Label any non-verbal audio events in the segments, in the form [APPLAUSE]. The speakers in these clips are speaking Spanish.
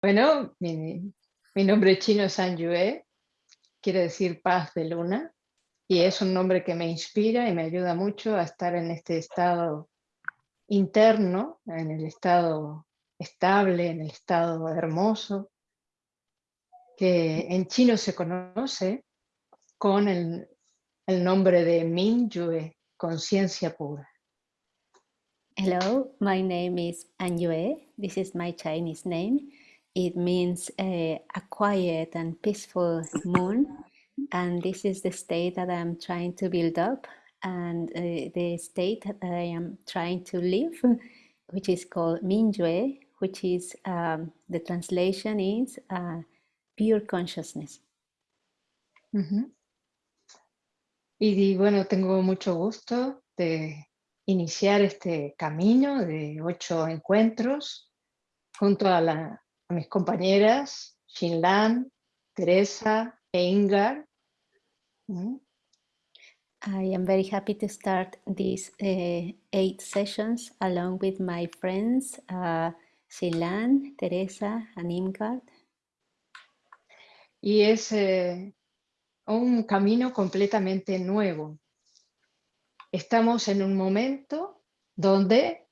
Bueno, mi, nombre chino es San Yue, quiere decir paz de luna, y es un nombre que me inspira y me ayuda mucho a estar en este estado interno, en el estado estable, en el estado hermoso, que en chino se conoce con el, nombre de Mingyue, conciencia pura. Hello, my name is Anyue. This is my Chinese name. It means uh, a quiet and peaceful moon. And this is the state that I'm trying to build up and uh, the state that I am trying to live, which is called Minjue, which is um, the translation is uh, pure consciousness. Uh -huh. Y bueno, tengo mucho gusto de iniciar este camino de ocho encuentros junto a, la, a mis compañeras Xinlan, Teresa e Ingar. Mm. I am very happy to start these uh, eight sessions along with my friends uh, Xinlan, Teresa and Ingard. Y es eh, un camino completamente nuevo, Estamos en un momento donde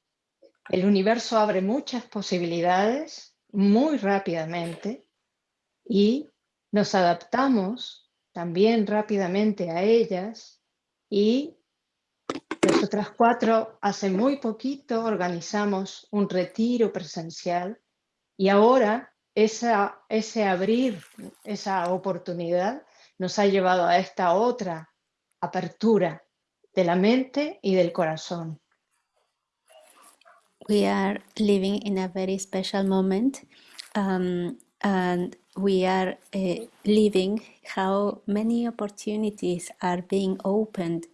el universo abre muchas posibilidades muy rápidamente y nos adaptamos también rápidamente a ellas y nosotras cuatro hace muy poquito organizamos un retiro presencial y ahora esa, ese abrir, esa oportunidad nos ha llevado a esta otra apertura de la mente y del corazón. We are living in a very special moment um, and we are uh, living how many opportunities are being opened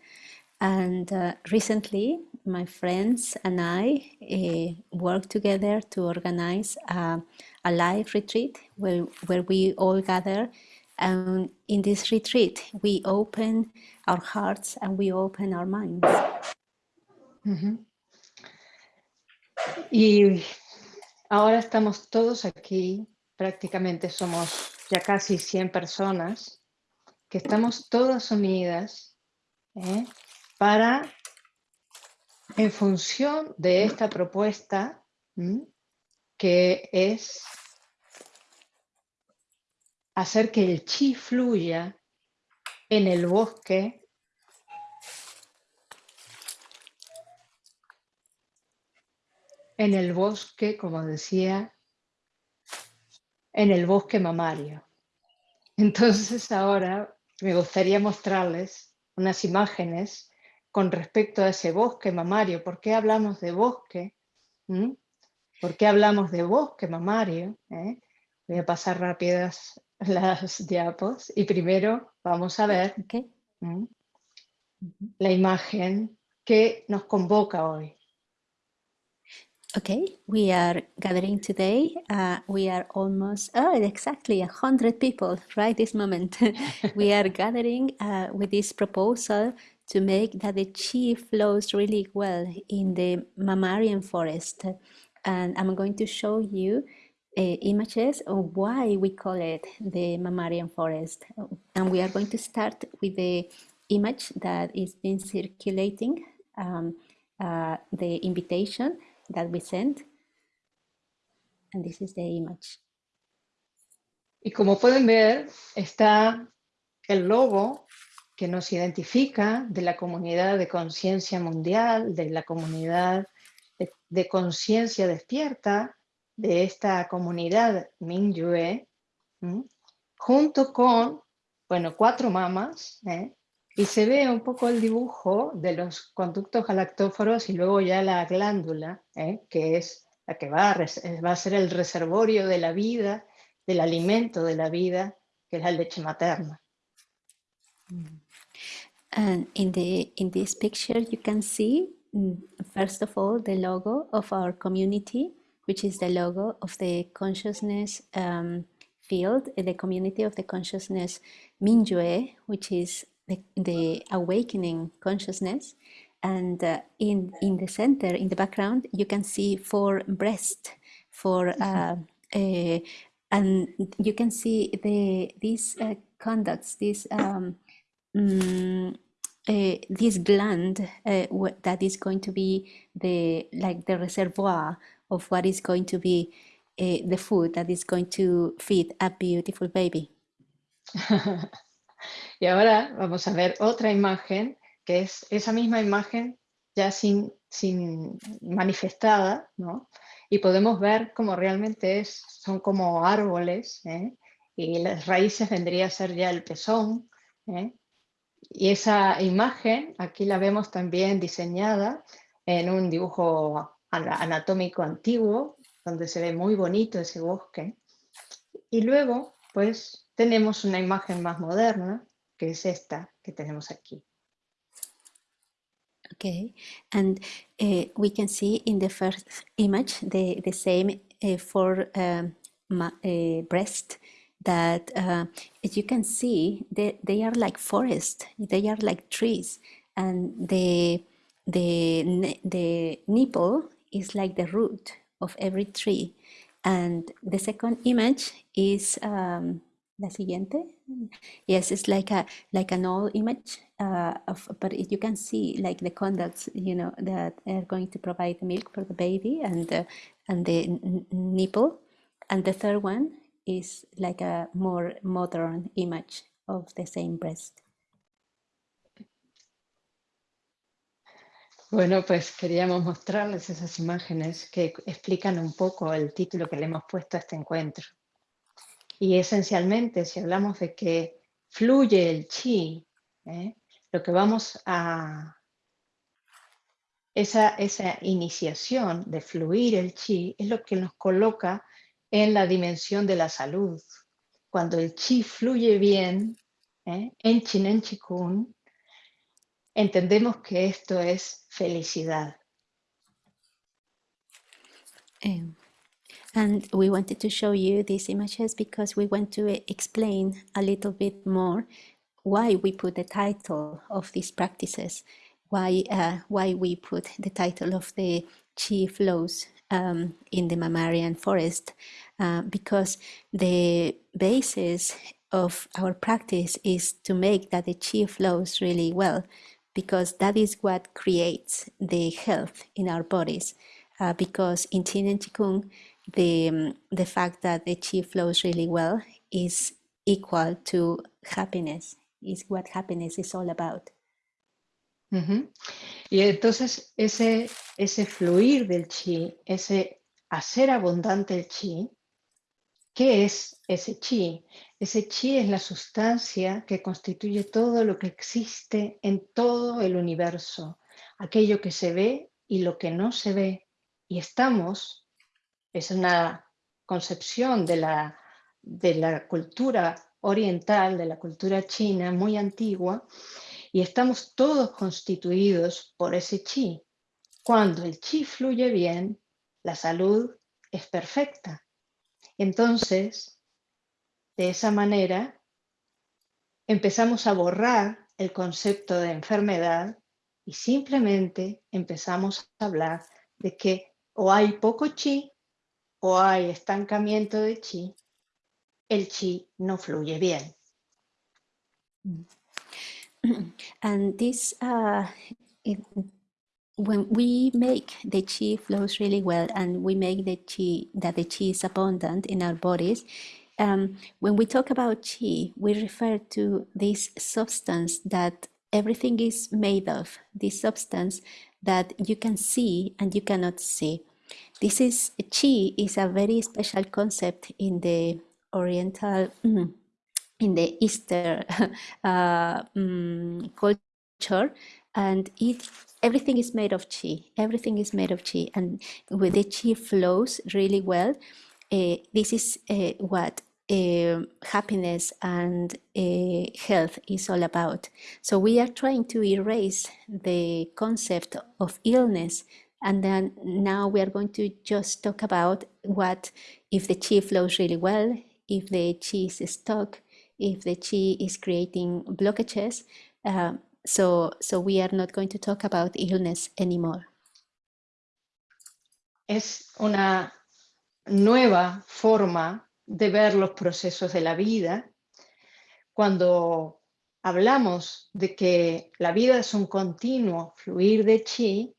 and uh, recently my friends and I uh, worked together to organize a, a live retreat where, where we all gather and in this retreat we open our hearts and we open our minds. Uh -huh. Y ahora estamos todos aquí, prácticamente somos ya casi 100 personas, que estamos todas unidas ¿eh? para, en función de esta propuesta, que es hacer que el chi fluya en el bosque en el bosque, como decía, en el bosque mamario. Entonces ahora me gustaría mostrarles unas imágenes con respecto a ese bosque mamario. ¿Por qué hablamos de bosque? ¿Mm? ¿Por qué hablamos de bosque mamario? ¿Eh? Voy a pasar rápidas [LAUGHS] las diapos y primero vamos a ver okay. la imagen que nos convoca hoy. Okay, we are gathering today. Uh, we are almost, oh, exactly a hundred people right this moment. [LAUGHS] we are [LAUGHS] gathering uh, with this proposal to make that the chi flows really well in the mammalian forest. And I'm going to show you uh, images of why we call it the mammalian forest. And we are going to start with the image that is been circulating, um, uh, the invitation that we sent. And this is the image. Y como pueden ver, está el logo que nos identifica de la comunidad de conciencia mundial, de la comunidad de, de conciencia despierta, de esta comunidad Mingyue, junto con, bueno, cuatro mamas, ¿eh? Y se ve un poco el dibujo de los conductos galactóforos y luego ya la glándula, ¿eh? que es la que va a, va a ser el reservorio de la vida, del alimento de la vida, que es la leche materna. And in, the, in this picture you can see, mm, first of all, the logo of our community, which is the logo of the consciousness um, field, the community of the consciousness Mingyue, which is the, the awakening consciousness. And uh, in, in the center, in the background, you can see four breasts, for uh, uh, and you can see the these uh, conducts, this um, mm, uh, this gland uh, that is going to be the like the reservoir of what is going to be uh, the food that is going to feed a beautiful baby. [LAUGHS] y ahora vamos a ver otra imagen que es esa misma imagen ya sin, sin manifestada, ¿no? Y podemos ver cómo realmente es, son como árboles, ¿eh? y las raíces vendría a ser ya el pezón, ¿eh? Y esa imagen, aquí la vemos también diseñada en un dibujo anatómico antiguo, donde se ve muy bonito ese bosque. Y luego, pues, tenemos una imagen más moderna, que es esta que tenemos aquí. Okay, and uh, we can see in the first image the, the same uh, four um, uh, breast that uh, as you can see they, they are like forest. They are like trees. And the the the nipple is like the root of every tree. And the second image is um, la siguiente yes it's like a like an old image uh, of but you can see like the conducts you know that are going to provide the milk for the baby and the, and the nipple and the third one is like a more modern image of the same breast. Bueno, pues queríamos mostrarles esas imágenes que explican un poco el título que le hemos puesto a este encuentro. Y esencialmente, si hablamos de que fluye el chi, ¿eh? lo que vamos a... Esa, esa iniciación de fluir el chi es lo que nos coloca en la dimensión de la salud. Cuando el chi fluye bien, ¿eh? en Chinen Chikun, entendemos que esto es felicidad. Um, and we wanted to show you these images because we want to explain a little bit more why we put the title of these practices, why, uh, why we put the title of the chi flows um, in the mammalian forest uh, because the basis of our practice is to make that the chi flows really well because that is what creates the health in our bodies uh, because in Qin and Qigong the, um, the fact that the chi flows really well is equal to happiness is what happiness is all about Y entonces ese, ese fluir del chi, ese hacer abundante el chi, ¿qué es ese chi? Ese chi es la sustancia que constituye todo lo que existe en todo el universo, aquello que se ve y lo que no se ve. Y estamos, es una concepción de la, de la cultura oriental, de la cultura china muy antigua, y estamos todos constituidos por ese chi. Cuando el chi fluye bien, la salud es perfecta. Entonces, de esa manera, empezamos a borrar el concepto de enfermedad y simplemente empezamos a hablar de que o hay poco chi o hay estancamiento de chi, el chi no fluye bien. Mm. [CLEARS THROAT] and this uh, it, when we make the chi flows really well and we make the chi that the chi is abundant in our bodies um, when we talk about chi we refer to this substance that everything is made of this substance that you can see and you cannot see this is chi is a very special concept in the oriental in the Easter [LAUGHS] uh, um, culture, and it everything is made of chi. Everything is made of chi, and with the chi flows really well. Uh, this is uh, what uh, happiness and uh, health is all about. So we are trying to erase the concept of illness and then now we are going to just talk about what if the chi flows really well, if the chi is stuck, if the chi is creating blockages. Uh, so, so we are not going to talk about illness anymore. Es una nueva forma de ver los procesos de la vida. Cuando hablamos de que la vida es un continuo fluir de chi,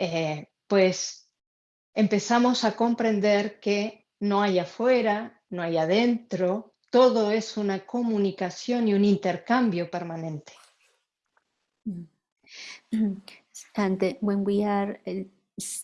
eh, pues empezamos a comprender que no hay afuera, no hay adentro, todo es una comunicación y un intercambio permanente. [CLEARS THROAT] And when we are, uh,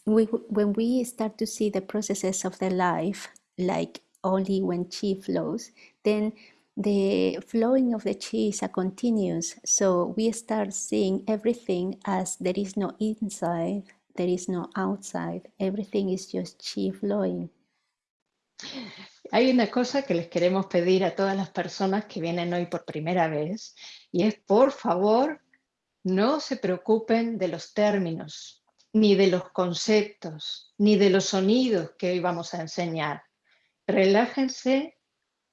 we, when we start to see the processes of the life, like only when chi flows, then the flowing of the chi is a continuous. So we start seeing everything as there is no inside, there is no outside. Everything is just chi flowing. Hay una cosa que les queremos pedir a todas las personas que vienen hoy por primera vez y es por favor no se preocupen de los términos, ni de los conceptos, ni de los sonidos que hoy vamos a enseñar. Relájense,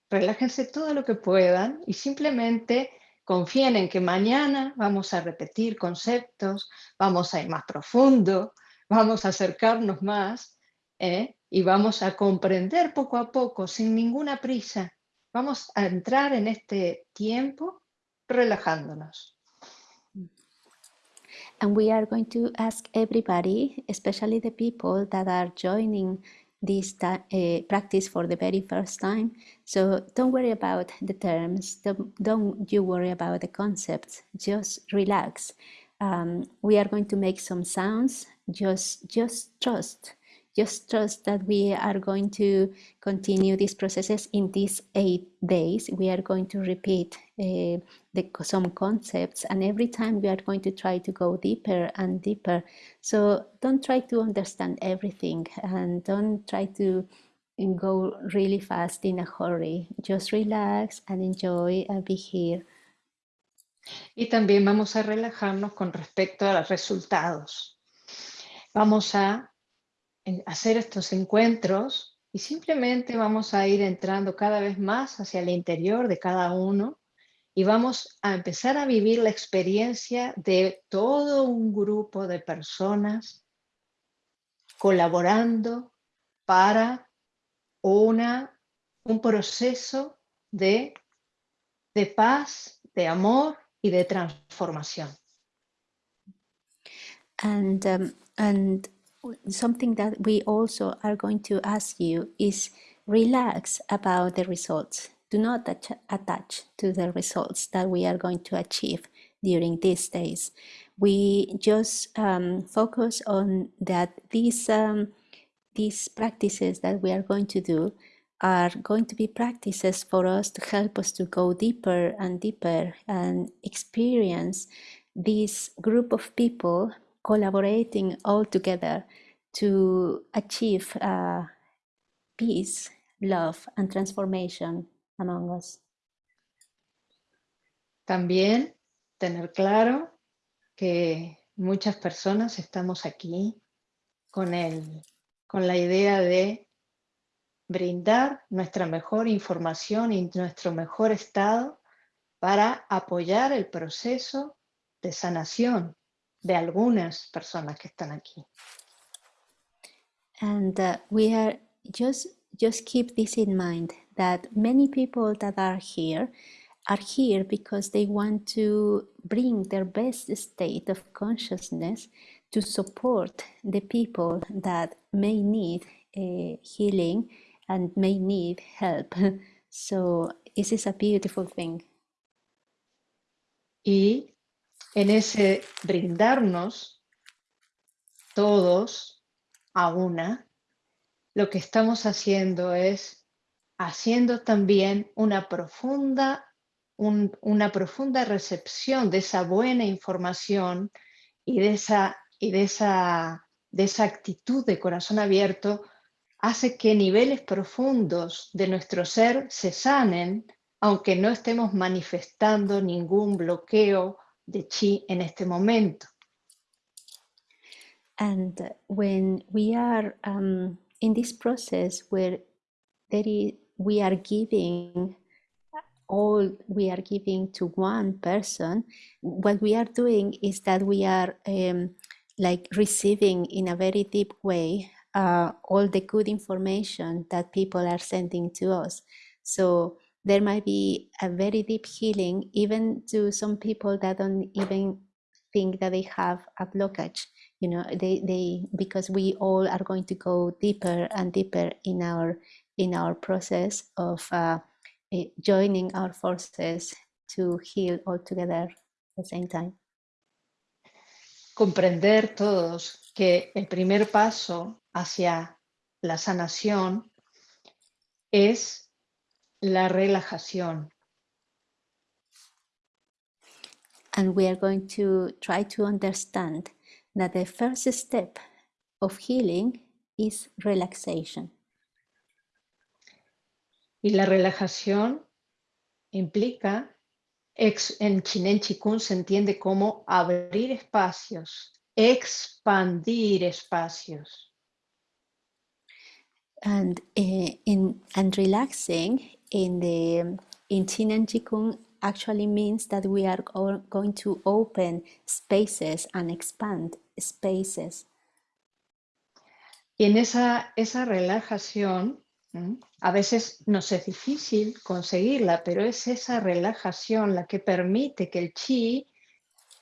relájense todo lo que puedan y simplemente confíen en que mañana vamos a repetir conceptos, vamos a ir más profundo, vamos a acercarnos más ¿eh? y vamos a comprender poco a poco, sin ninguna prisa. Vamos a entrar en este tiempo relajándonos. And we are going to ask everybody, especially the people that are joining this uh, practice for the very first time. So don't worry about the terms, don't, don't you worry about the concepts, just relax. Um, we are going to make some sounds, just, just trust just trust that we are going to continue these processes in these eight days. We are going to repeat uh, the, some concepts and every time we are going to try to go deeper and deeper. So don't try to understand everything and don't try to go really fast in a hurry. Just relax and enjoy and be here. Y también vamos a relajarnos con respecto a los resultados. Vamos a hacer estos encuentros y simplemente vamos a ir entrando cada vez más hacia el interior de cada uno y vamos a empezar a vivir la experiencia de todo un grupo de personas colaborando para una, un proceso de, de paz, de amor y de transformación. And, um, and something that we also are going to ask you is relax about the results. Do not attach to the results that we are going to achieve during these days. We just um, focus on that these, um, these practices that we are going to do are going to be practices for us to help us to go deeper and deeper and experience this group of people collaborating all together to achieve uh, peace, love, and transformation among us. También tener claro que muchas personas estamos aquí con, el, con la idea de brindar nuestra mejor información y nuestro mejor estado para apoyar el proceso de sanación de algunas personas que están aquí. And uh, we are just just keep this in mind that many people that are here are here because they want to bring their best state of consciousness to support the people that may need uh, healing and may need help. [LAUGHS] So this is a beautiful thing. Y en ese brindarnos todos a una, lo que estamos haciendo es haciendo también una profunda, una profunda recepción de esa buena información y de esa, y de esa, de esa actitud de corazón abierto hace que niveles profundos de nuestro ser se sanen, aunque no estemos manifestando ningún bloqueo de chi en este momento. And when we are um, in this process where there is, we are giving all we are giving to one person, what we are doing is that we are um, like receiving in a very deep way uh, all the good information that people are sending to us. So there might be a very deep healing, even to some people that don't even think that they have a blockage. You know, they, they because we all are going to go deeper and deeper in our in our process of uh, eh, joining our forces to heal all together at the same time. Comprender todos que el primer paso hacia la sanación es la relajación. And we are going to try to understand that the first step of healing is relaxation. Y la relajación implica, en Chinen Chikun se entiende como abrir espacios, expandir espacios. And uh, in and relaxing in the in Qin and Qigong actually means that we are going to open spaces and expand spaces. Y en esa, esa relajación, a veces nos es difícil conseguirla, pero es esa relajación la que permite que el chi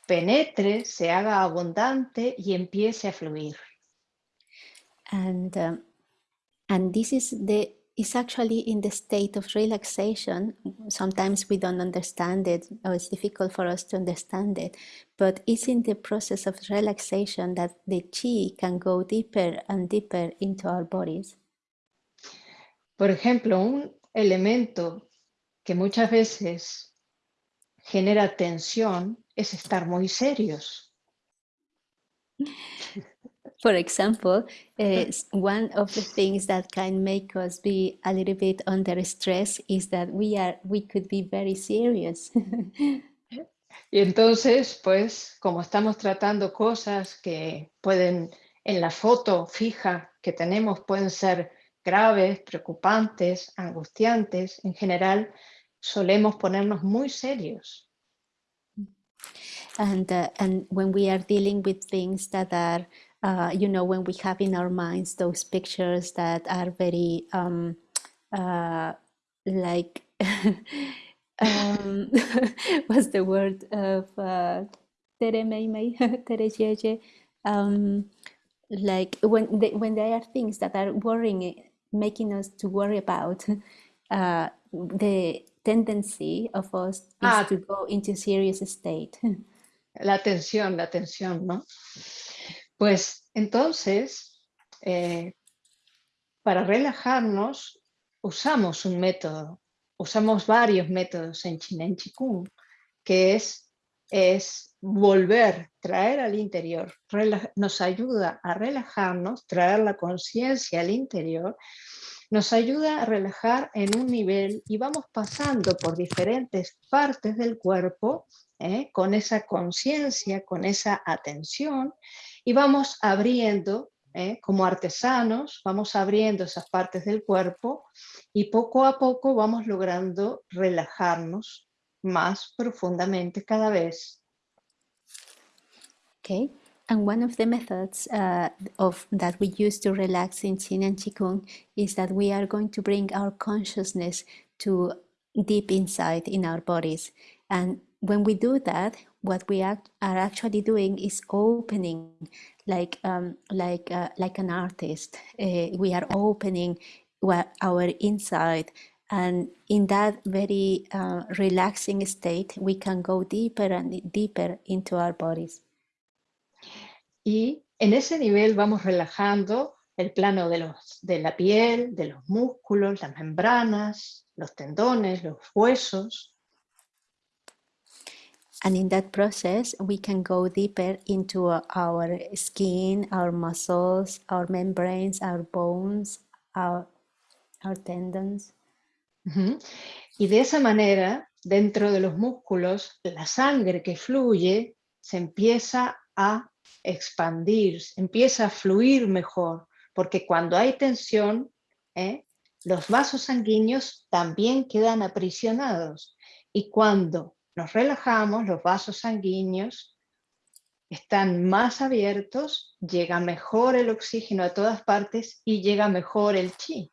penetre, se haga abundante y empiece a fluir. And, um, and this is the is actually in the state of relaxation. Sometimes we don't understand it, or it's difficult for us to understand it, but it's in the process of relaxation that the chi can go deeper and deeper into our bodies. Por ejemplo, un elemento que muchas veces genera tensión es estar muy serios. [LAUGHS] For example, uh, one of the things that can make us be a little bit under stress is that we are we could be very serious. y entonces, pues, como estamos tratando cosas que pueden en la foto fija que tenemos pueden ser graves, preocupantes, angustiantes, en general solemos ponernos muy serios. And, uh, and when we are dealing with things that are uh, you know, when we have in our minds those pictures that are very um, uh, like, [LAUGHS] um, [LAUGHS] what's the word of uh, tere mei mei, [LAUGHS] tere jeje, um, like when they, when there are things that are worrying, making us to worry about, uh, the tendency of us is ah, to go into serious state. La tensión, la tensión, ¿no? Pues entonces, eh, para relajarnos, usamos un método, usamos varios métodos en Chinen Chikung, que es, es volver, traer al interior, nos ayuda a relajarnos, traer la conciencia al interior, nos ayuda a relajar en un nivel y vamos pasando por diferentes partes del cuerpo ¿eh? con esa conciencia, con esa atención, y vamos abriendo, ¿eh? como artesanos, vamos abriendo esas partes del cuerpo y poco a poco vamos logrando relajarnos más profundamente cada vez. Okay. And one of the methods uh, of that we use to relax in Qin and Qigong is that we are going to bring our consciousness to deep inside in our bodies. And when we do that, what we act, are actually doing is opening, like um, like uh, like an artist. Uh, we are opening our inside, and in that very uh, relaxing state, we can go deeper and deeper into our bodies. Y en ese nivel vamos relajando el plano de, los, de la piel, de los músculos, las membranas, los tendones, los huesos. And in that process, we can go deeper into our skin, our muscles, our membranes, our bones, our, our tendons. Y de esa manera, dentro de los músculos, la sangre que fluye se empieza a expandir, empieza a fluir mejor, porque cuando hay tensión, ¿eh? los vasos sanguíneos también quedan aprisionados. Y cuando nos relajamos, los vasos sanguíneos están más abiertos, llega mejor el oxígeno a todas partes y llega mejor el chi.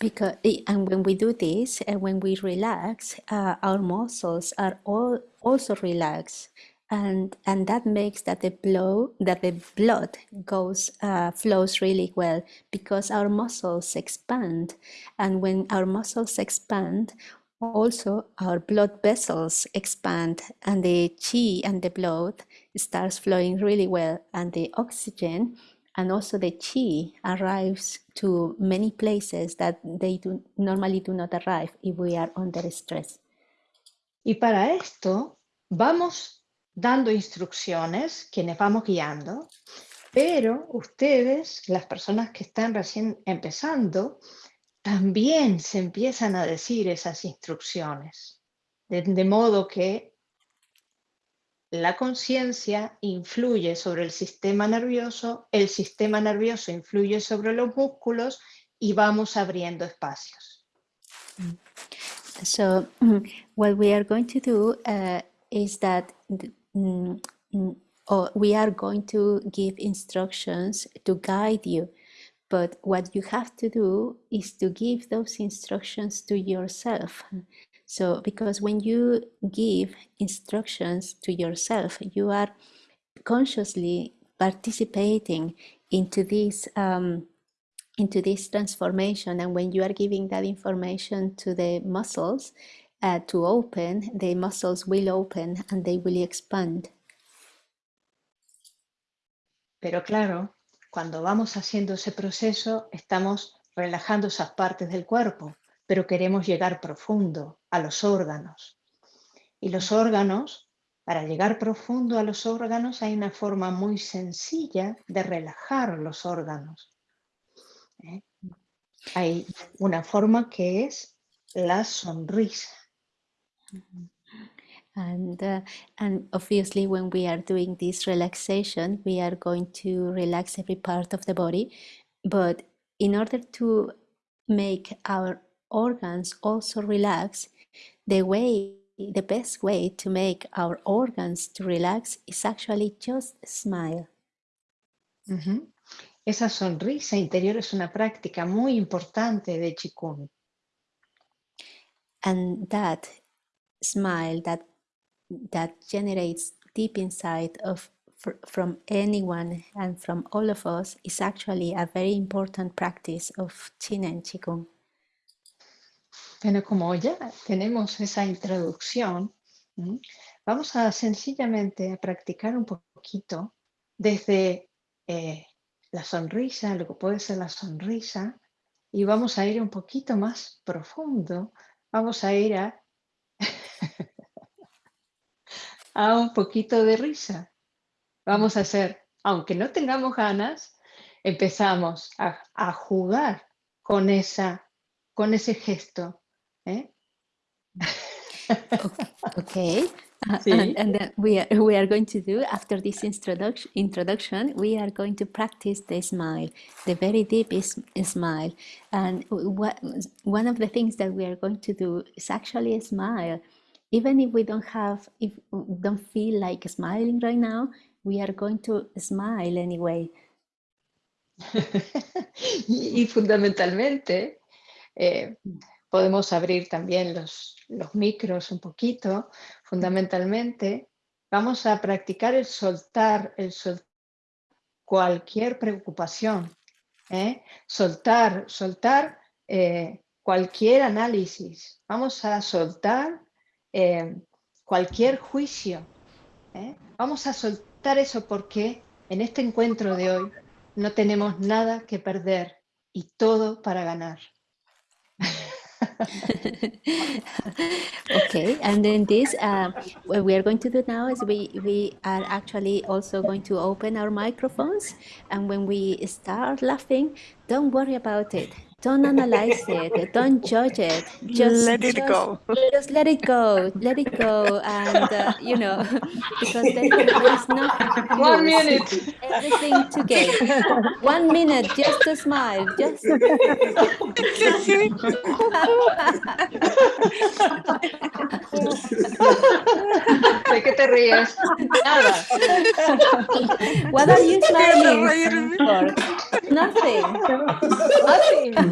Because and when we do this, and when we relax, uh, our muscles are all also relaxed, and and that makes that the blow that the blood goes uh, flows really well because our muscles expand, and when our muscles expand, also our blood vessels expand and the chi and the blood starts flowing really well and the oxygen and also the chi arrives to many places that they do, normally do not arrive if we are under stress. Y para esto vamos dando instrucciones, quienes vamos guiando, pero ustedes, las personas que están recién empezando, también se empiezan a decir esas instrucciones, de, modo que la conciencia influye sobre el sistema nervioso, el sistema nervioso influye sobre los músculos y vamos abriendo espacios. So [CLEARS THROAT] what we are going to do uh, is that mm, mm, we are going to give instructions to guide you But what you have to do is to give those instructions to yourself. So, because when you give instructions to yourself, you are consciously participating into this um, into this transformation. And when you are giving that information to the muscles uh, to open, the muscles will open and they will expand. Pero claro, Cuando vamos haciendo ese proceso, estamos relajando esas partes del cuerpo, pero queremos llegar profundo a los órganos. Y los órganos, para llegar profundo a los órganos, hay una forma muy sencilla de relajar los órganos. ¿eh? Hay una forma que es la sonrisa. And, uh, and obviously when we are doing this relaxation, we are going to relax every part of the body. But in order to make our organs also relax, the way, the best way to make our organs to relax is actually just smile. Uh -huh. Esa sonrisa interior es una práctica muy importante de Qigong. And that smile, that that generates deep inside of from anyone and from all of us is actually a very important practice of Qin and Qigong. Bueno, como ya tenemos esa introducción, vamos a sencillamente a practicar un poquito desde eh, la sonrisa, lo que puede ser la sonrisa, y vamos a ir un poquito más profundo, vamos a ir a a un poquito de risa. Vamos a hacer, aunque no tengamos ganas, empezamos a, jugar con, esa, con ese gesto. ¿eh? okay. [LAUGHS] and, and then we are, we are going to do after this introduction introduction we are going to practice the smile the very deep is, smile and what one of the things that we are going to do is actually a smile even if we don't have, if we don't feel like smiling right now, we are going to smile anyway. [LAUGHS] y, fundamentalmente, eh, podemos abrir también los, los micros un poquito. Fundamentalmente, vamos a practicar el soltar, el soltar cualquier preocupación. ¿eh? Soltar, soltar eh, cualquier análisis. Vamos a soltar eh, cualquier juicio. ¿eh? Vamos a soltar eso porque en este encuentro de hoy no tenemos nada que perder y todo para ganar. [LAUGHS] okay, and then this, uh, what we are going to do now is we, we are actually also going to open our microphones. And when we start laughing, don't worry about it. Don't analyze it. Don't judge it. Just let it just, go. Just let it go. Let it go. And, uh, you know, [LAUGHS] because there, there is nothing One minute. Everything to gain. [LAUGHS] One minute, just to smile. Just. [LAUGHS] Hay que te ríes? Nada. What are you smiling for? Nothing.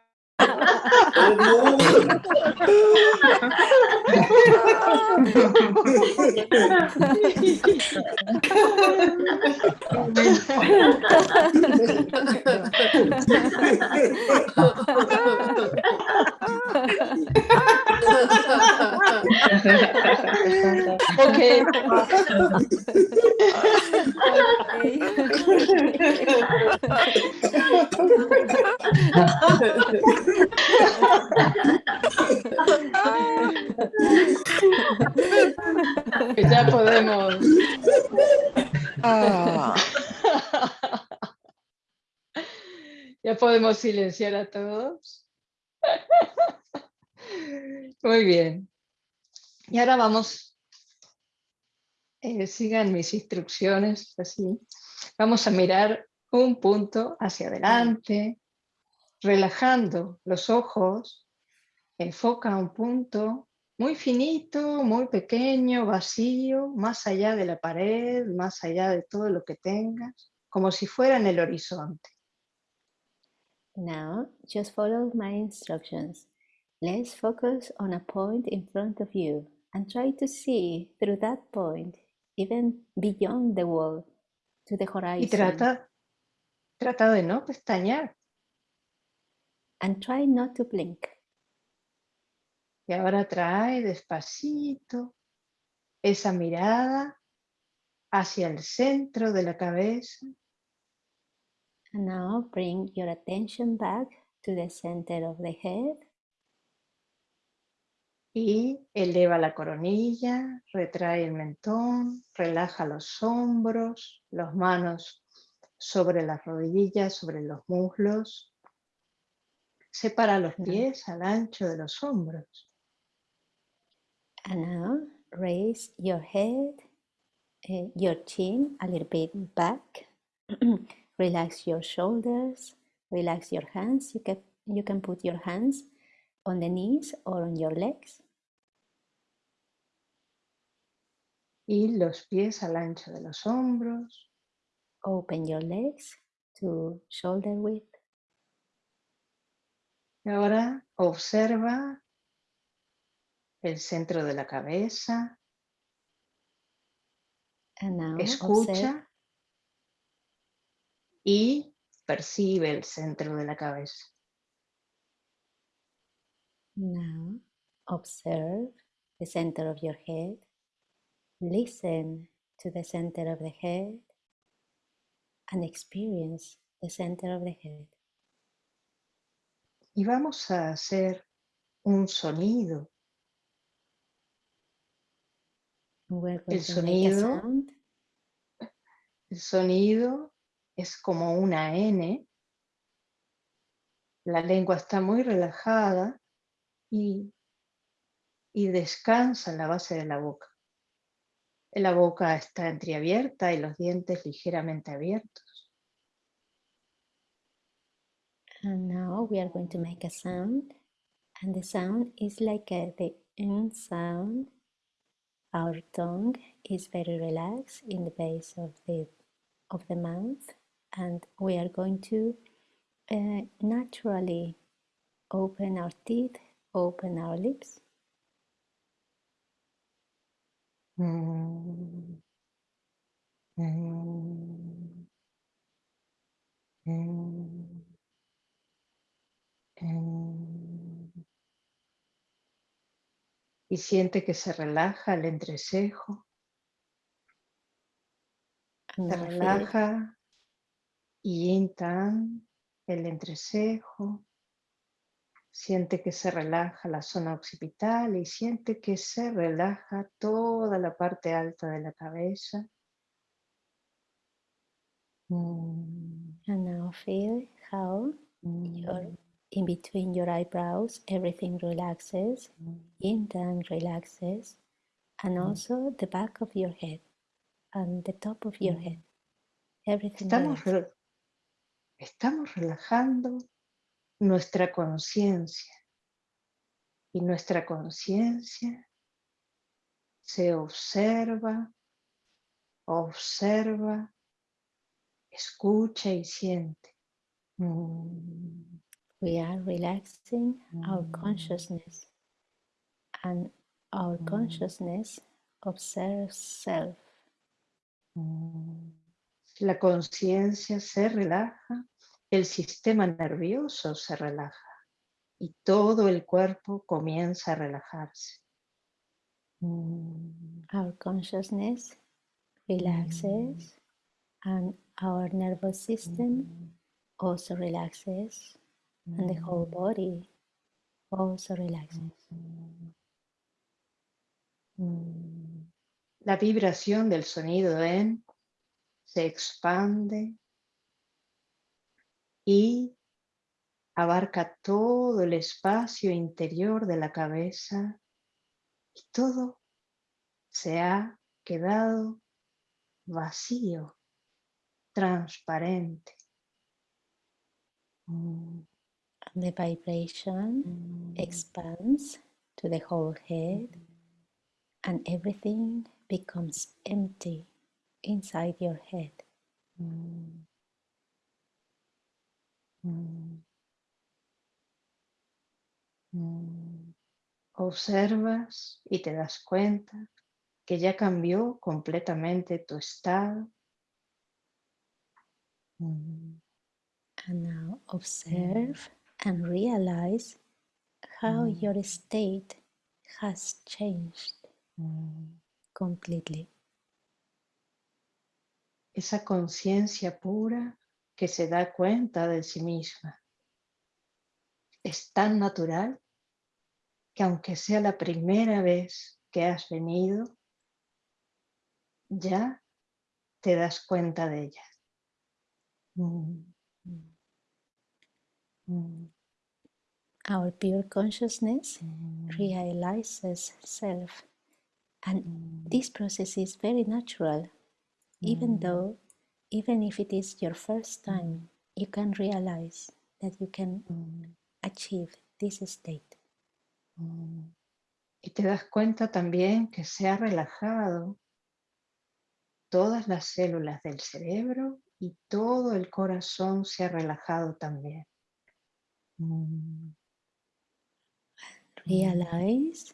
Okay. [LAUGHS] ya podemos. Ah. Ya podemos silenciar a todos. Muy bien. Y ahora vamos, eh, sigan mis instrucciones, así. Vamos a mirar un punto hacia adelante, relajando los ojos, enfoca un punto muy finito, muy pequeño, vacío, más allá de la pared, más allá de todo lo que tengas, como si fuera en el horizonte. Now, just follow my instructions. Let's focus on a point in front of you and try to see through that point, even beyond the wall, to the horizon. Y trata, trata de no pestañear. And try not to blink. Y ahora trae despacito esa mirada hacia el centro de la cabeza. And now bring your attention back to the center of the head. Y eleva la coronilla, retrae el mentón, relaja los hombros, las manos sobre las rodillas, sobre los muslos. Separa los pies al ancho de los hombros. And now raise your head, uh, your chin a little bit back. [CLEARS THROAT] relax your shoulders, relax your hands. You can, you can put your hands on the knees or on your legs. Y los pies al ancho de los hombros. Open your legs to shoulder width. Y ahora observa el centro de la cabeza. And now Escucha observe, y percibe el centro de la cabeza. now observe the center of your head. Listen to the center of the head and experience the center of the head. Y vamos a hacer un sonido. El sonido. El sonido es como una N. La lengua está muy relajada y, y descansa en la base de la boca. La boca está entreabierta y los dientes ligeramente abiertos. And we are going to make a sound. And the sound is like a, the N sound. Our tongue is very relaxed in the base of the of the mouth, and we are going to uh, naturally open our teeth, open our lips, Mm. Mm. Mm. Y siente que se relaja el entrecejo, se relaja yin tan, el entrecejo. Siente que se relaja la zona occipital y siente que se relaja toda la parte alta de la cabeza. And now feel how your in between your eyebrows, everything relaxes, Mm. yin yang relaxes, and also the back of your head and the top of your head. Everything Estamos, re- estamos relajando nuestra conciencia y nuestra conciencia se observa, observa, escucha y siente. Mm, We are relaxing our Mm. consciousness, and our consciousness observes self. mm. La conciencia se relaja, el sistema nervioso se relaja y todo el cuerpo comienza a relajarse. Mm, Our consciousness relaxes, and our nervous system also relaxes, and the whole body also relaxes. mm. La vibración del sonido en se expande y abarca todo el espacio interior de la cabeza y todo se ha quedado vacío, transparente. Mm, And the vibration mm, expands to the whole head, and everything becomes empty inside your head. mm, mm, mm. Observas y te das cuenta que ya cambió completamente tu estado. Mm, And now observe and realize how Mm. your state has changed mm. completely. Esa conciencia pura que se da cuenta de sí misma es tan natural que aunque sea la primera vez que has venido, ya te das cuenta de ella. Mm, Our pure consciousness mm, realizes self, and mm, this process is very natural, even Mm. though, even if it is your first time, you can realize that you can mm, achieve this state. mm. Y te das cuenta también que se ha relajado todas las células del cerebro y todo el corazón se ha relajado también. Mm, Realize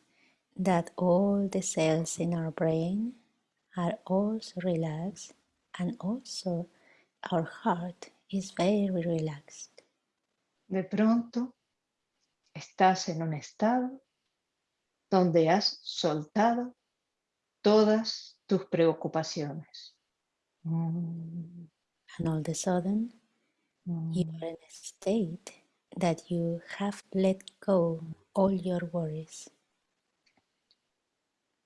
that all the cells in our brain are also relaxed, and also our heart is very relaxed. De pronto estás en un estado donde has soltado todas tus preocupaciones. Mm, And all of a sudden, you mm, are in a state that you have let go all your worries.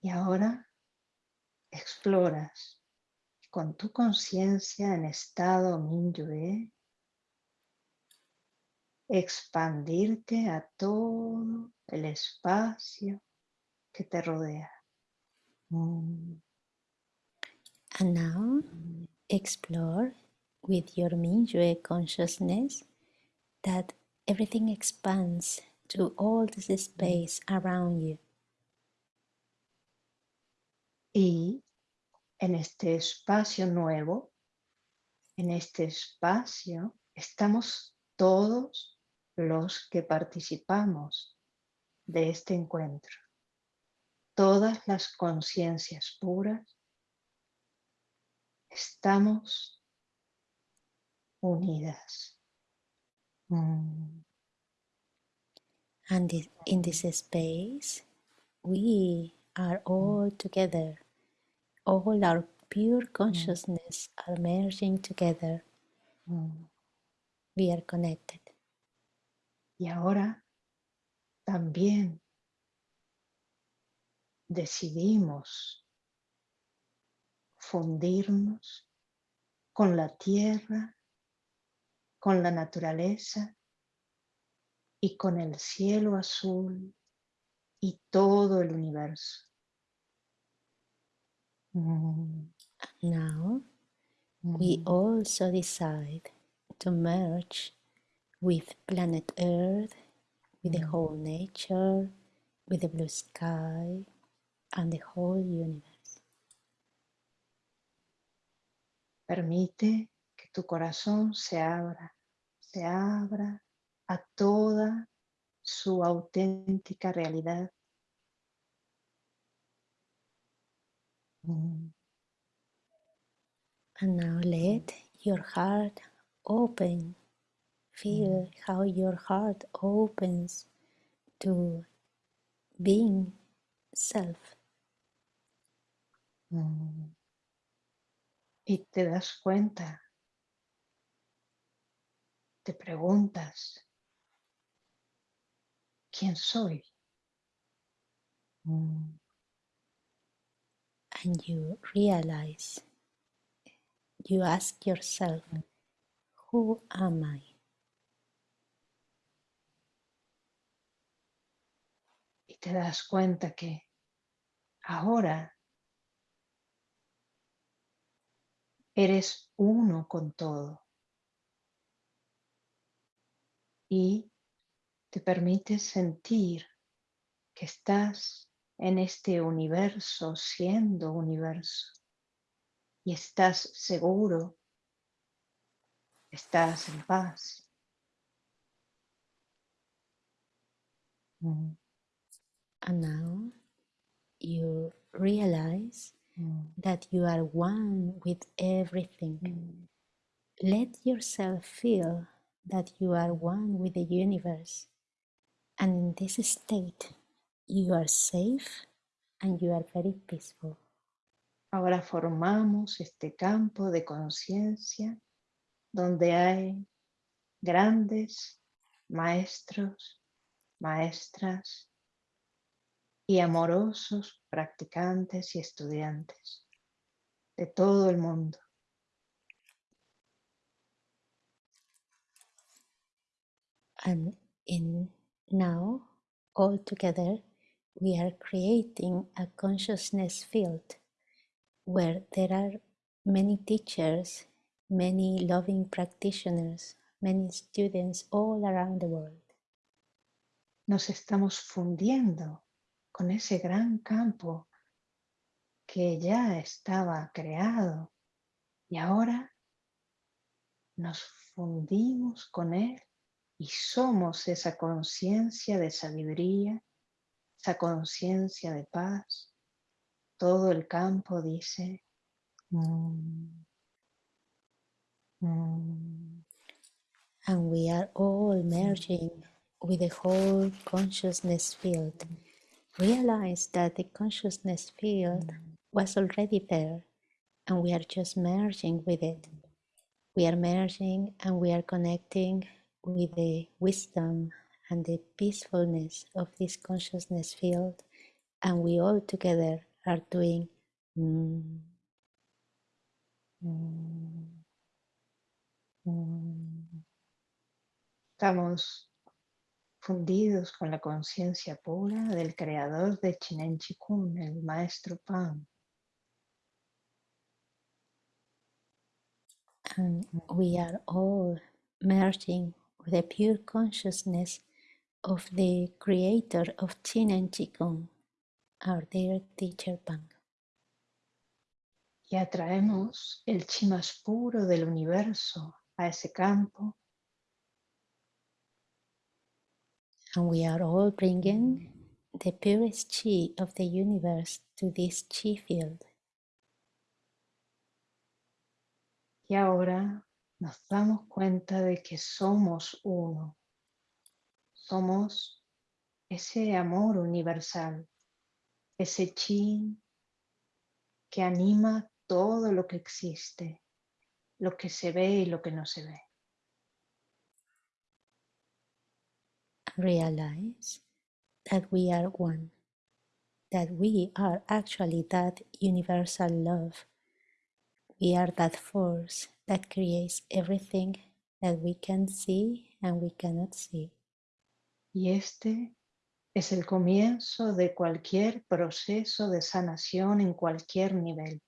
Y ahora exploras con tu conciencia en estado Minyue expandirte a todo el espacio que te rodea. Mm, And now explore with your Mingyue consciousness that everything expands to all this space around you. Y en este espacio nuevo, en este espacio, estamos todos los que participamos de este encuentro. Todas las conciencias puras estamos unidas. Mm, And in this space, we are all together. All our pure consciousness are merging together. mm. We are connected. Y ahora también decidimos fundirnos con la tierra, con la naturaleza y con el cielo azul y todo el universo. Mm, Now we mm, also decide to merge with planet Earth, with the Mm. whole nature, with the blue sky, and the whole universe. Permite que tu corazón se abra, se abra a toda su auténtica realidad. Mm, And now let your heart open. Feel how your heart opens to being self. mm. Y te das cuenta, te preguntas, ¿quién soy? Mm, and you realize, you ask yourself, who am I? Y te das cuenta que ahora eres uno con todo. Y te permites sentir que estás en este universo siendo universo. Y estás seguro, estás en paz. Mm, And now you realize mm, that you are one with everything. mm. Let yourself feel that you are one with the universe. And in this state, you are safe and you are very peaceful. Ahora formamos este campo de conciencia donde hay grandes maestros, maestras y amorosos practicantes y estudiantes de todo el mundo. And in now, all together, we are creating a consciousness field where there are many teachers, many loving practitioners, many students all around the world. Nos estamos fundiendo con ese gran campo que ya estaba creado y ahora nos fundimos con él y somos esa conciencia de sabiduría, esa conciencia de paz. Todo el campo dice, "Mm, mm". And we are all merging with the whole consciousness field. Realize that the consciousness field was already there and we are just merging with it. We are merging and we are connecting with the wisdom and the peacefulness of this consciousness field, and we all together are doing. mm, Mm, mm. Estamos fundidos con la conciencia pura del creador de Chinen Chikun, el maestro Pan. and we are all merging with the pure consciousness of the creator of Qin and Qigong, our dear teacher Pang. Y atraemos el chi más puro del universo a ese campo And we are all bringing the purest chi of the universe to this chi field. y ahora nos damos cuenta de que somos uno. Somos ese amor universal, ese chi que anima todo lo que existe, lo que se ve y lo que no se ve. Realize that we are one, that we are actually that universal love. We are that force that creates everything that we can see and we cannot see. Y este es el comienzo de cualquier proceso de sanación en cualquier nivel.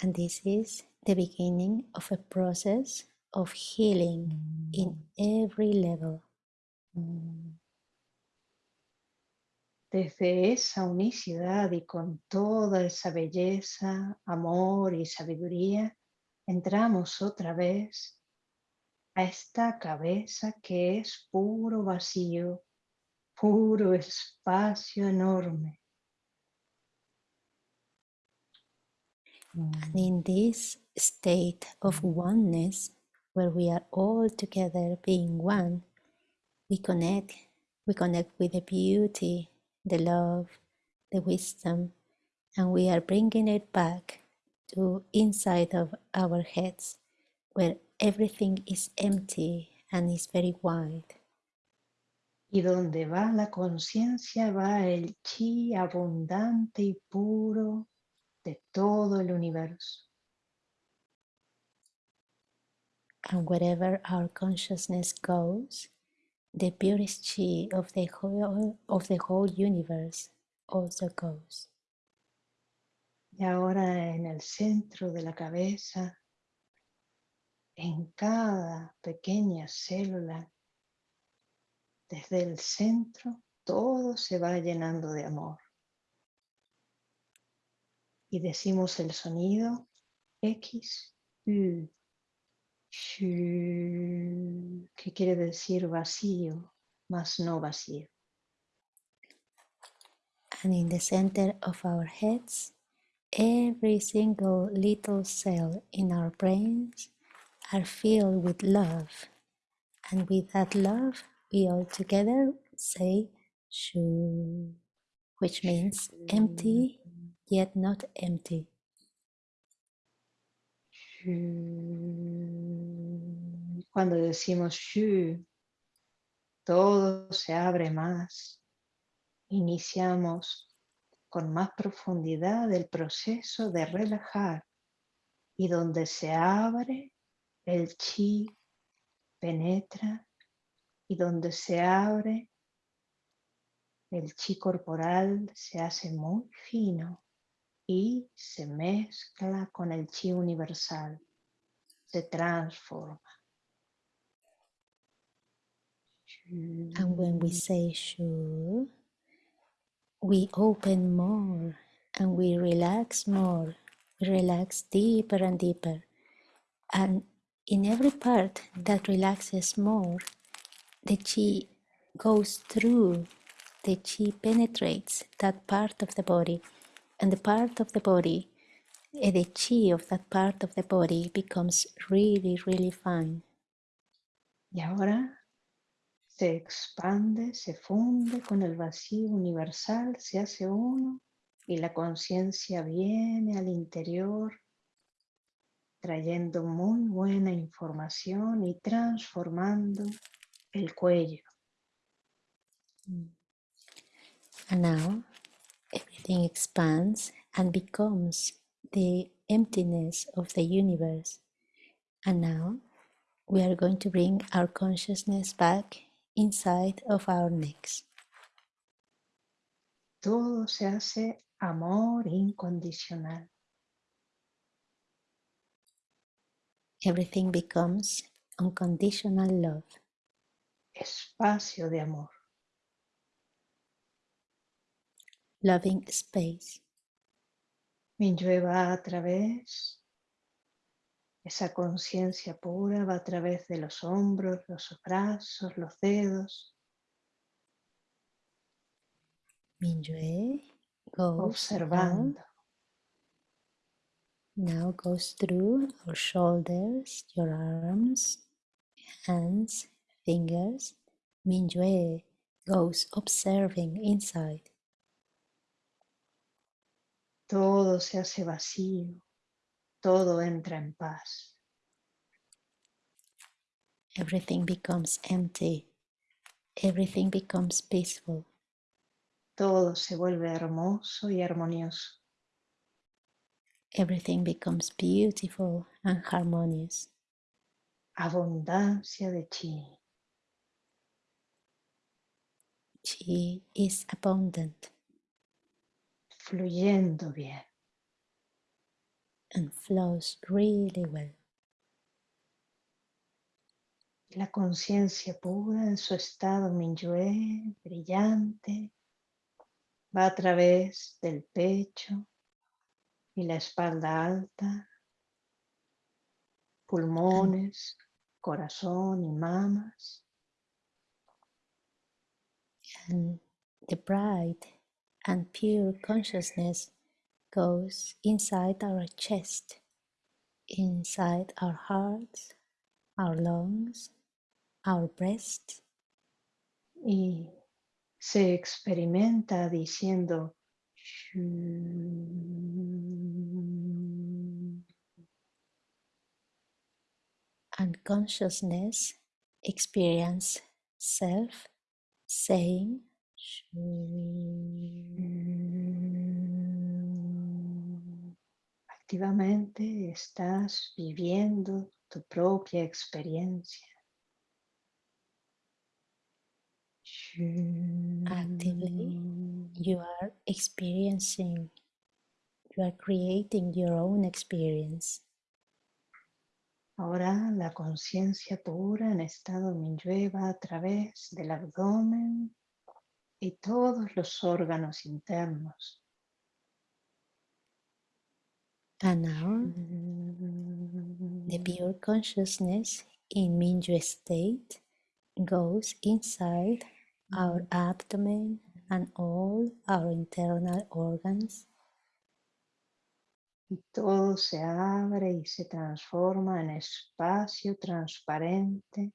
And this is the beginning of a process of healing in every level. Desde esa unicidad y con toda esa belleza, amor y sabiduría, entramos otra vez a esta cabeza que es puro vacío, puro espacio enorme. And in this state of oneness, where we are all together being one, we connect, we connect with the beauty, the love, the wisdom, and we are bringing it back to inside of our heads, where everything is empty and is very wide. Y donde va la conciencia va el chi abundante y puro de todo el universo. And wherever our consciousness goes, the purest chi of the whole, of the whole universe also goes. Y ahora en el centro de la cabeza en cada pequeña célula, desde el centro, todo se va llenando de amor. Y decimos el sonido X, U, que quiere decir vacío, más no vacío. And in the center of our heads, every single little cell in our brains are filled with love. And with that love, we all together say Shu, which means empty yet not empty. Cuando decimos Shu, todo se abre más. Iniciamos con más profundidad el proceso de relajar y donde se abre el chi penetra y donde se abre, el chi corporal se hace muy fino y se mezcla con el chi universal, se transforma. And when we say Shu, we open more and we relax more, we relax deeper and deeper. And in every part that relaxes more, the chi goes through, the chi penetrates that part of the body, and the part of the body, eh, the chi of that part of the body becomes really, really fine. Y ahora se expande, se funde con el vacío universal, se hace uno y la conciencia viene al interior trayendo muy buena información y transformando el cuello. And now everything expands and becomes the emptiness of the universe. And now we are going to bring our consciousness back inside of our necks. Todo se hace amor incondicional. everything becomes unconditional love. Espacio de amor. Loving space. Minyue va a través, esa conciencia pura va a través de los hombros, los brazos, los dedos. Minyue goes observando. Now goes through our shoulders, your arms, hands, fingers. Minyue goes observing inside. Todo se hace vacío, todo entra en paz. Everything becomes empty, everything becomes peaceful. Todo se vuelve hermoso y armonioso. everything becomes beautiful and harmonious. abundancia de chi. Chi is abundant fluyendo bien. And flows really well. La conciencia pura en su estado Minyue, brillante, va a través del pecho y la espalda alta, pulmones, corazón y mamas. And the bright and pure consciousness goes inside our chest, inside our hearts, our lungs, our breast, y se experimenta diciendo hmm". and consciousness experience self saying hmm". Activamente estás viviendo tu propia experiencia. actively you are experiencing you are creating your own experience Ahora la conciencia pura en estado Minyue va a través del abdomen y todos los órganos internos. And now mm-hmm. the pure consciousness in Mingyue state goes inside our mm-hmm. abdomen and all our internal organs. Y todo se abre y se transforma en espacio transparente.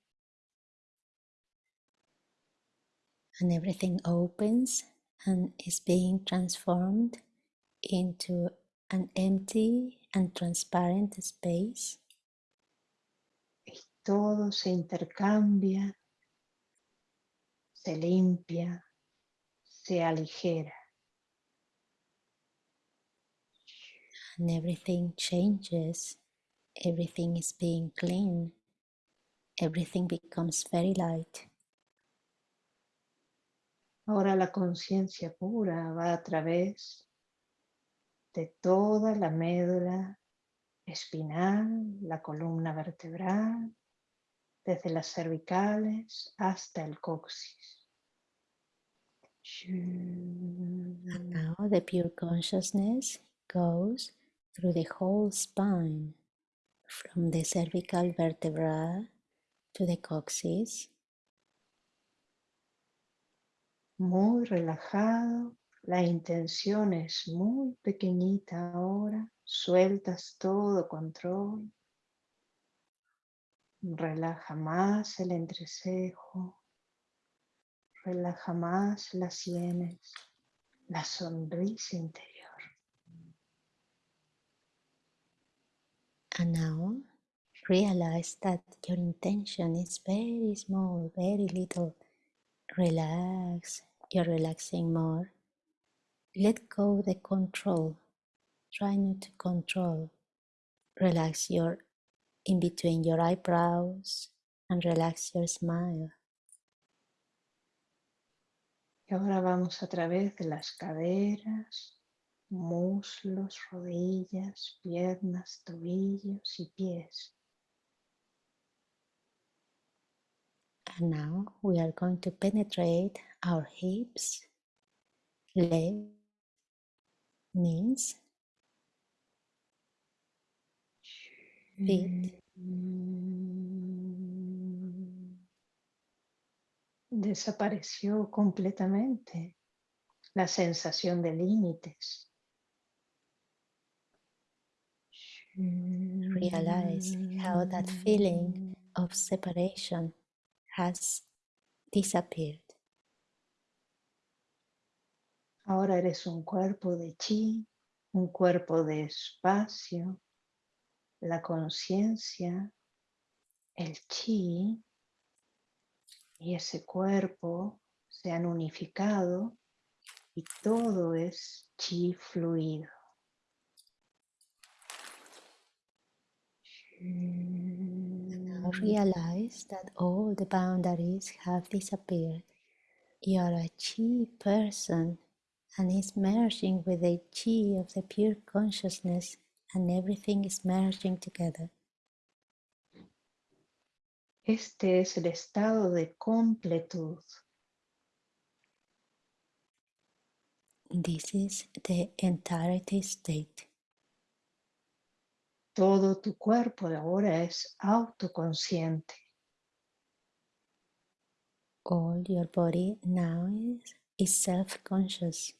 And everything opens and is being transformed into an empty and transparent space. Y todo se intercambia, se limpia, se aligera. and everything changes. Everything is being clean. Everything becomes very light. Ahora la conciencia pura va a través de toda la médula espinal, la columna vertebral, desde las cervicales hasta el coxis. and now the pure consciousness goes through the whole spine from the cervical vertebra to the coccyx Muy relajado, la intención es muy pequeñita ahora, sueltas todo control. Relaja más el entrecejo, relaja más las sienes, la sonrisa interior. And now realize that your intention is very small, very little. Relax, you're relaxing more. Let go the control. Try not to control. Relax your in between your eyebrows and relax your smile. Y ahora vamos a través de las caderas, muslos, rodillas, piernas, tobillos y pies. And now we are going to penetrate our hips, legs, knees, feet, mm. Desapareció completamente la sensación de límites. realize how that feeling of separation has disappeared. Ahora eres un cuerpo de chi, un cuerpo de espacio, la conciencia, el chi y ese cuerpo se han unificado y todo es chi fluido. Now realize that all the boundaries have disappeared. You are a chi person and is merging with the chi of the pure consciousness, and everything is merging together. Este es el estado de completud. This is the entirety state. Todo tu cuerpo ahora es autoconsciente. All your body now is, is self conscious.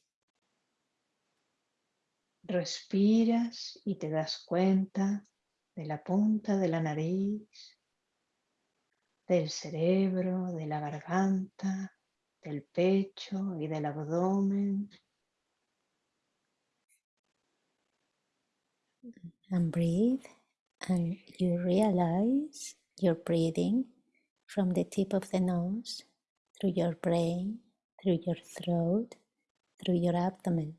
Respiras y te das cuenta de la punta de la nariz, del cerebro, de la garganta, del pecho y del abdomen. And breathe, and you realize you're breathing from the tip of the nose through your brain, through your throat, through your abdomen.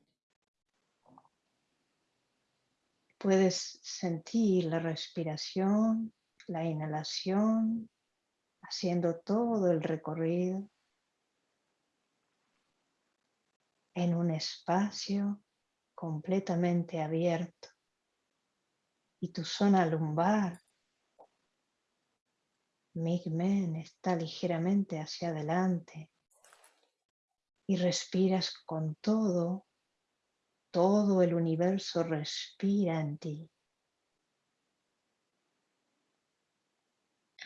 Puedes sentir la respiración, la inhalación, haciendo todo el recorrido en un espacio completamente abierto. Y tu zona lumbar, Migmen, está ligeramente hacia adelante. Y respiras con todo, todo el universo respira en ti.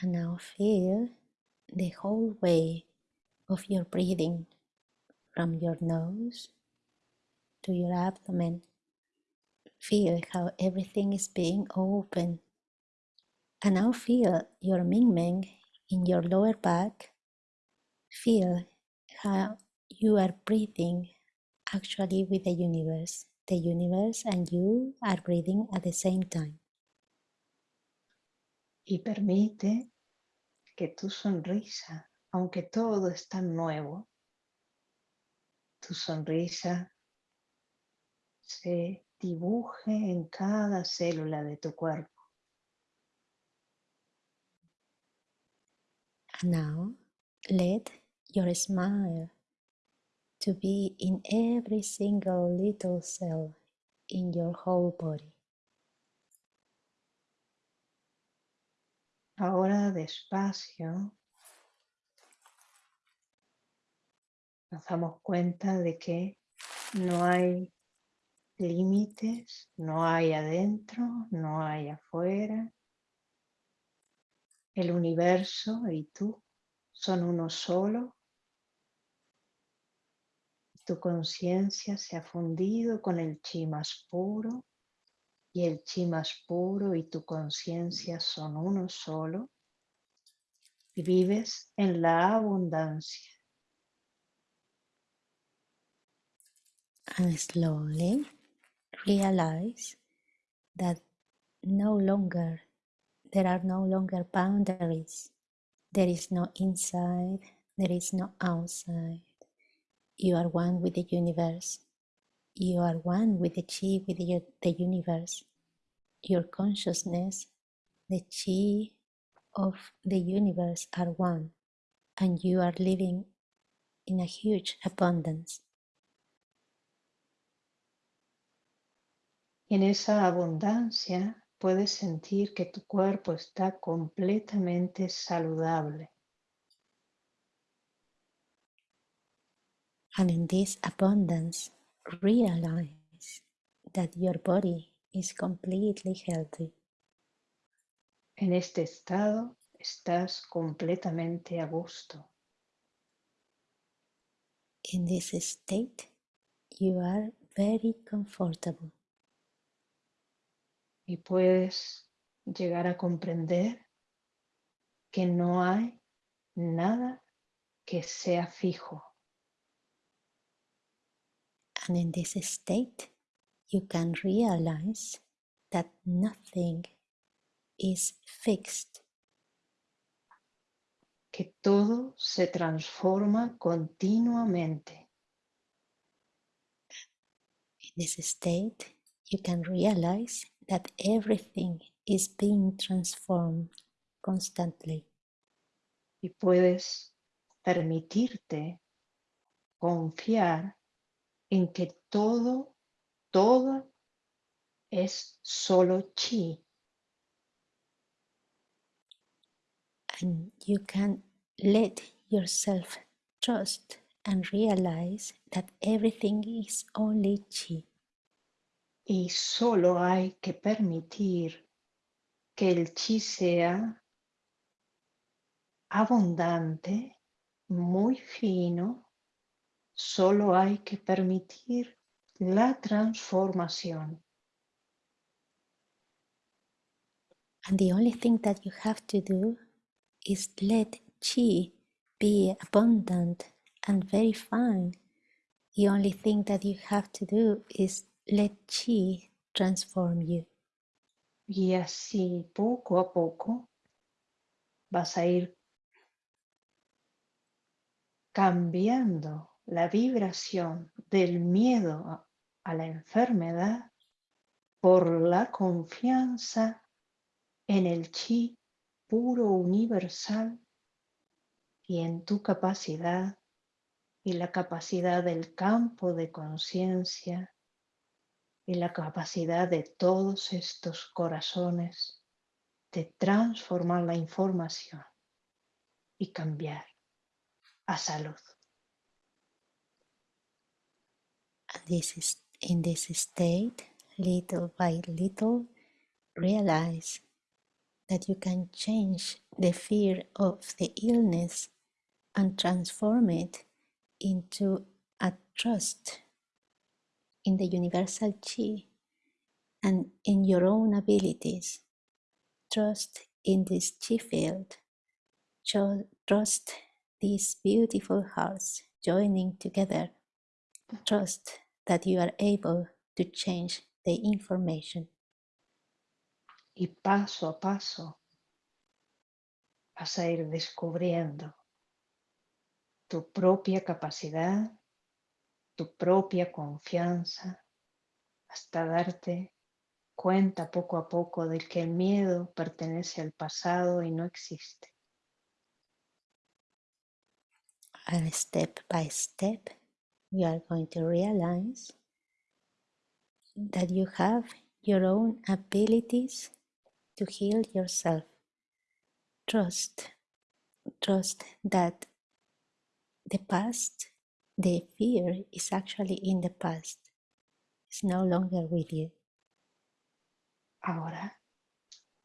And now feel the whole way of your breathing from your nose to your abdomen. Feel how everything is being open. And now feel your Ming Meng in your lower back. Feel how you are breathing actually with the universe. The universe and you are breathing at the same time. Y permite que tu sonrisa, aunque todo es tan nuevo, tu sonrisa se dibuje en cada célula de tu cuerpo. And now let your smile to be in every single little cell in your whole body. Ahora despacio nos damos cuenta de que no hay límites, no hay adentro, no hay afuera. El universo y tú son uno solo. Tu conciencia se ha fundido con el chi más puro y el chi más puro y tu conciencia son uno solo. Y vives en la abundancia. And slowly realize that no longer there are no longer boundaries. There is no inside, there is no outside. You are one with the universe. You are one with the chi, with the, universe. Your consciousness, the chi of the universe are one, and you are living in a huge abundance. En esa abundancia puedes sentir que tu cuerpo está completamente saludable. And in this abundance, realize that your body is completely healthy. En este estado estás completamente a gusto. In this state, you are very comfortable. Y puedes llegar a comprender que no hay nada que sea fijo. And in this state, you can realize that nothing is fixed. que todo se transforma continuamente. In this state, you can realize that everything is being transformed constantly. Y puedes permitirte confiar en que todo, todo es solo chi. And you can let yourself trust and realize that everything is only chi. Y solo hay que permitir que el chi sea abundante, muy fino, solo hay que permitir la transformación. And the only thing that you have to do is let chi be abundant and very fine. The only thing that you have to do is let chi transform you. Y así poco a poco vas a ir cambiando la vibración del miedo a, la enfermedad por la confianza en el chi puro universal y en tu capacidad y la capacidad del campo de conciencia y la capacidad de todos estos corazones de transformar la información y cambiar a salud. This is in this state, little by little, realize that you can change the fear of the illness and transform it into a trust in the universal chi and in your own abilities. Trust in this chi field. Trust these beautiful hearts joining together. Trust that you are able to change the information. Y paso a paso vas a ir descubriendo tu propia capacidad, tu propia confianza, hasta darte cuenta poco a poco de que el miedo pertenece al pasado y no existe. And step by step, you are going to realize that you have your own abilities to heal yourself. Trust, trust that the past, the fear is actually in the past. It's no longer with you. Ahora,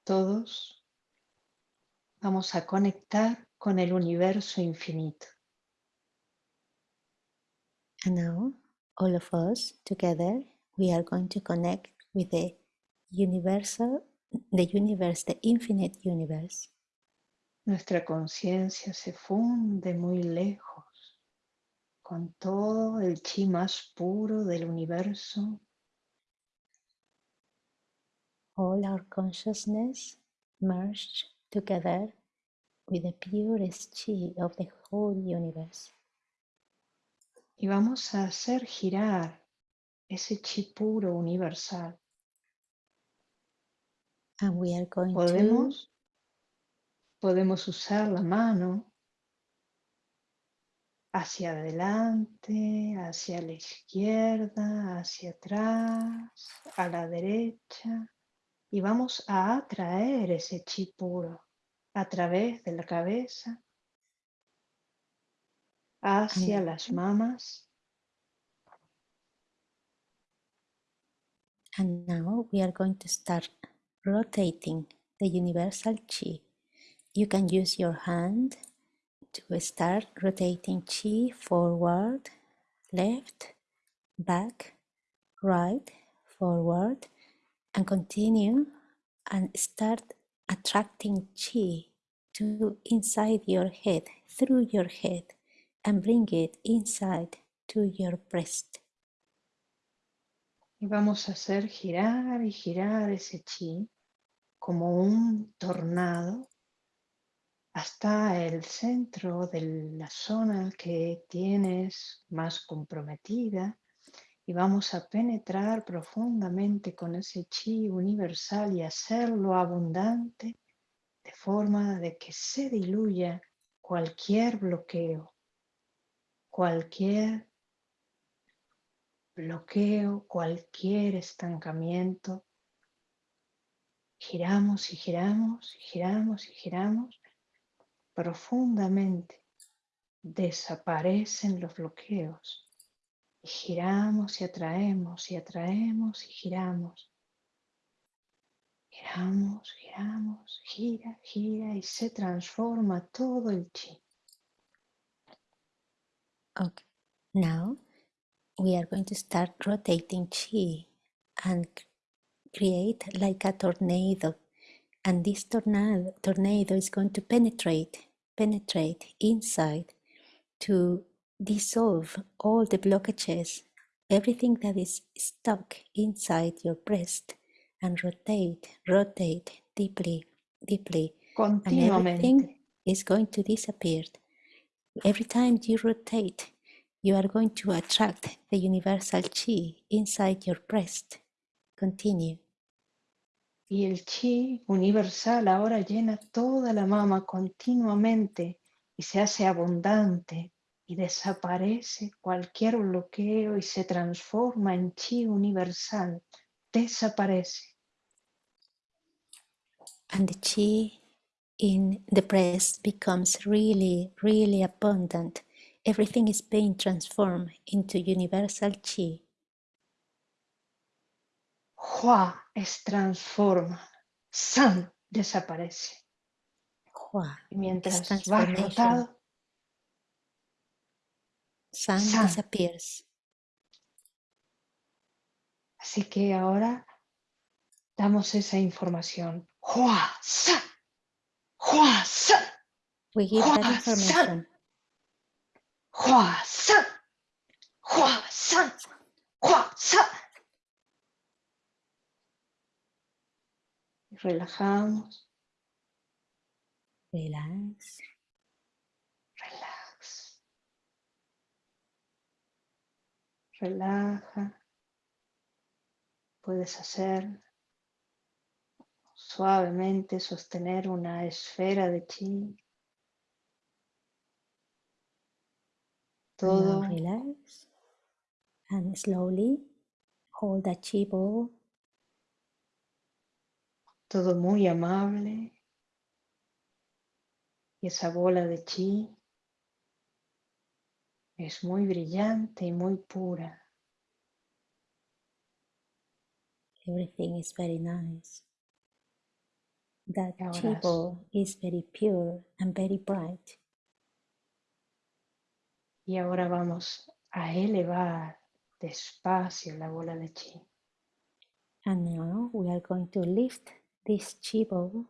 todos vamos a conectar con el universo infinito. And now, all of us together, we are going to connect with the universal, the universe, the infinite universe. Nuestra conciencia se funde muy lejos con todo el chi más puro del universo. All our consciousness merged together with the purest chi of the whole universe. Y vamos a hacer girar ese chi puro universal. And we are going to Podemos, podemos usar la mano hacia adelante, hacia la izquierda, hacia atrás, a la derecha. Y vamos a atraer ese chi puro a través de la cabeza hacia las mamas. And now we are going to start rotating the universal chi. You can use your hand to start rotating chi forward, left, back, right, forward, and continue and start attracting chi to inside your head, through your head, and bring it inside to your breast. y vamos a hacer girar y girar ese chi como un tornado hasta el centro de la zona que tienes más comprometida y vamos a penetrar profundamente con ese chi universal y hacerlo abundante de forma de que se diluya cualquier bloqueo, cualquier bloqueo, cualquier estancamiento. Giramos y giramos y giramos y giramos profundamente. Desaparecen los bloqueos. Y giramos y atraemos y atraemos y giramos. Giramos, giramos, gira, gira y se transforma todo el chi. Okay, now we are going to start rotating chi and create like a tornado. And this tornado, tornado is going to penetrate, penetrate inside to dissolve all the blockages, everything that is stuck inside your breast and rotate, rotate deeply, deeply. And everything is going to disappear. Every time you rotate, you are going to attract the universal chi inside your breast. Continue. Y el chi universal ahora llena toda la mama continuamente y se hace abundante y desaparece cualquier bloqueo y se transforma en chi universal. Desaparece. And the chi in the breast becomes really, really abundant. Everything is being transformed into universal chi. Hua es transforma. San desaparece. Hua Y mientras va rotado, San San. disappears. así que ahora damos esa información. Hua San. Hua San. We give that Hua information. San. Hua San. Hua San. Hua San. Y Relajamos, Relax. relax. Relaja. Puedes hacer suavemente sostener una esfera de chi. Todo now relax. And slowly hold the chi ball todo muy amable. Y esa bola de chi es muy brillante y muy pura. Everything is very nice. That ball is very pure and very bright. Y ahora vamos a elevar despacio la bola de chi. And now we are going to lift this chi ball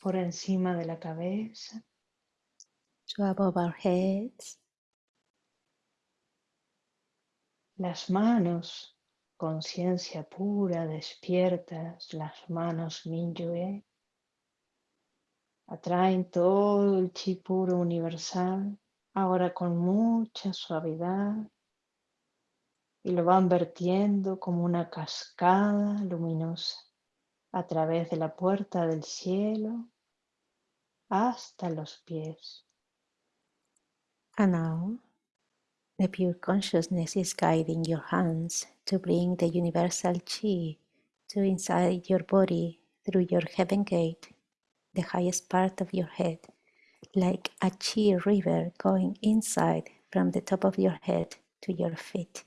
por encima de la cabeza to above our heads. Las manos, conciencia pura, despiertas, las manos Minyue, atraen todo el chi puro universal, ahora con mucha suavidad, y lo van vertiendo como una cascada luminosa a través de la puerta del cielo hasta los pies. And the pure consciousness is guiding your hands to bring the universal chi to inside your body through your heaven gate, the highest part of your head, like a chi river going inside from the top of your head to your feet.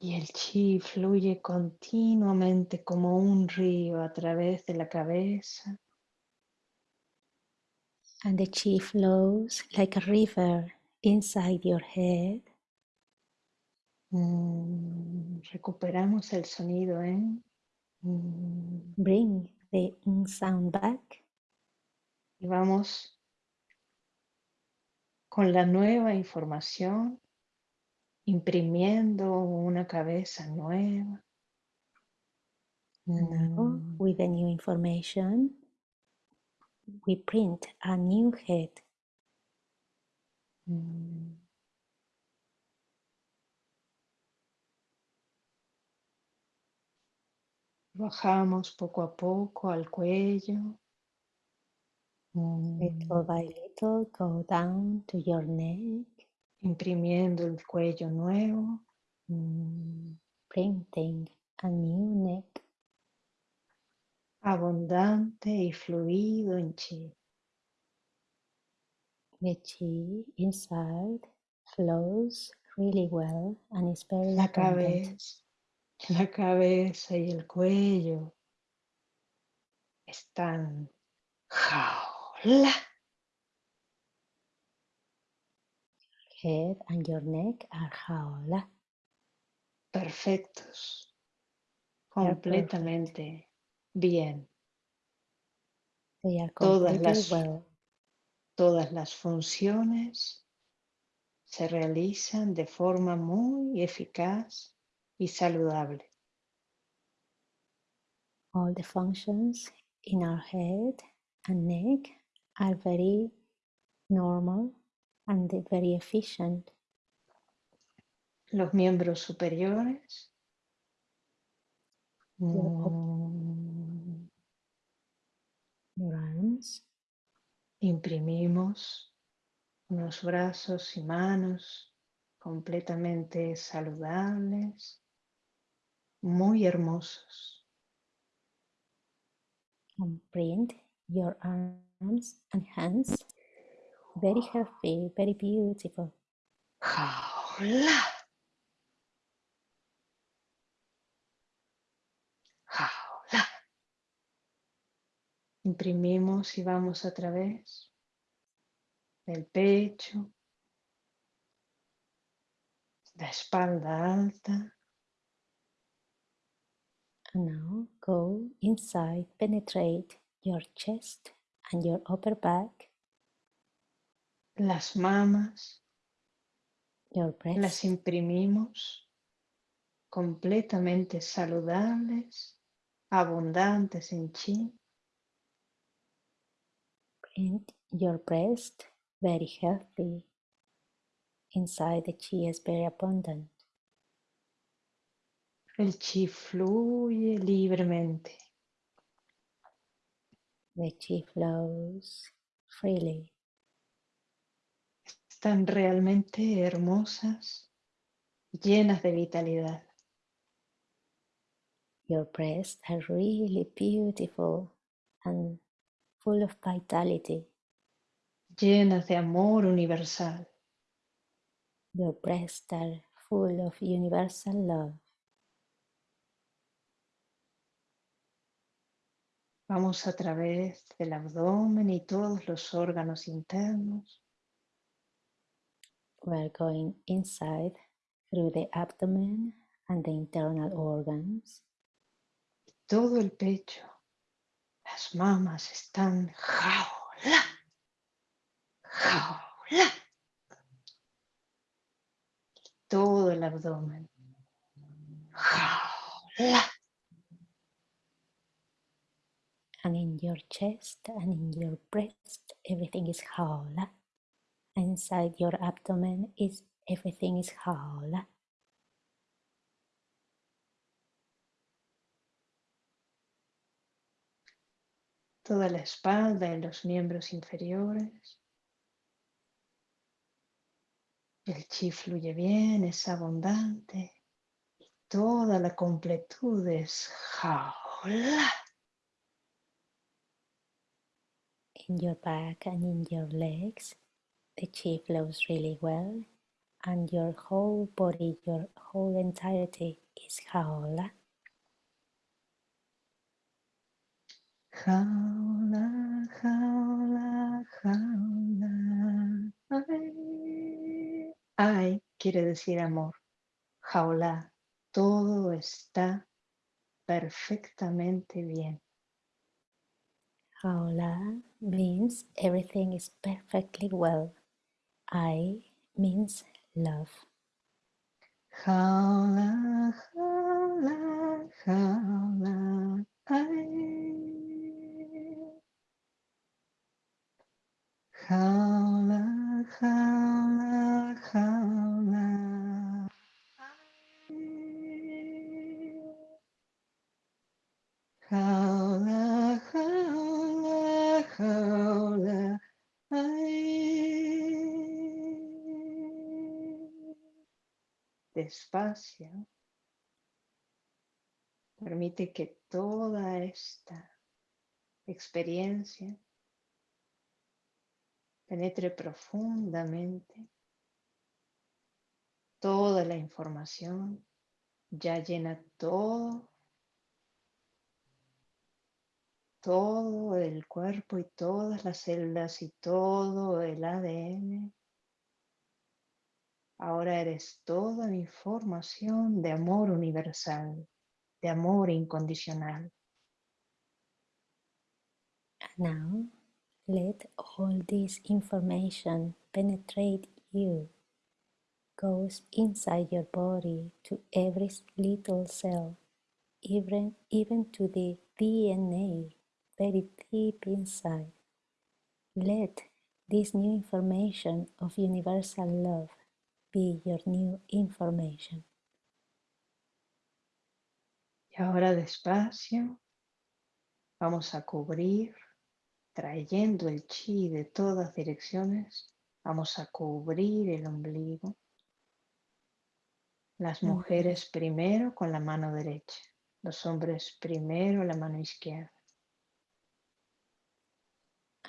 Y el chi fluye continuamente como un río a través de la cabeza, And the chi flows like a river inside your head. Mm, recuperamos el sonido en mm, Bring the sound back. y vamos con la nueva información, imprimiendo una cabeza nueva. Now, Mm, with the new information, we print a new head. mm. Bajamos poco a poco al cuello. Little by little, go down to your neck, Imprimiendo el cuello nuevo. mm, printing a new neck, Abundante y fluido en chi. the chi inside flows really well and is very La abundant. cabeza, la cabeza y el cuello están jaula. Head and your neck are jaula. perfectos, completamente bien. Todas las- well. Todas las funciones se realizan de forma muy eficaz y saludable. All the functions in our head and neck are very normal and very efficient. Los miembros superiores mm, arms, imprimimos unos brazos y manos completamente saludables, muy hermosos. print your arms and hands. Very healthy, very beautiful. Jaula. Jaula. Imprimimos y vamos a través del pecho, la espalda alta, now go inside, penetrate your chest and your upper back, las mamas, your las breast, imprimimos. Completamente saludables, abundantes en chi, print your breast, very healthy. Inside the chi is very abundant. El chi fluye libremente. The chi flows freely. Están realmente hermosas, llenas de vitalidad. Your breasts are really beautiful and full of vitality. llenas de amor universal. Your breasts are full of universal love. Vamos a través del abdomen y todos los órganos internos, We're going inside through the abdomen and the internal organs. todo el pecho. Las mamas están jaula, jaula. Todo el abdomen. Jaula. And in your chest and in your breast, everything is jaula. Inside your abdomen is everything is jaula. Toda la espalda y los miembros inferiores. El chi fluye bien, es abundante. Y toda la completud es jaula. In your back and in your legs, the chi flows really well, and your whole body, your whole entirety is jaula. Jaula, jaula, jaula. Ay, ay, quiere decir amor. Jaula, todo está perfectamente bien. Jaula means everything is perfectly well. I means love. Jaula, jaula, jaula. Ay. Jaula, despacio, permite que toda esta experiencia penetre profundamente toda la información, ya llena todo, todo el cuerpo y todas las células y todo el ADN. Ahora eres toda mi formación de amor universal, de amor incondicional. now, let all this information penetrate you goes inside your body to every little cell, even, even to the DNA, very deep inside. Let this new information of universal love be your new information. Y ahora despacio vamos a cubrir, trayendo el chi de todas direcciones, vamos a cubrir el ombligo las mujeres primero con la mano derecha, los hombres primero la mano izquierda.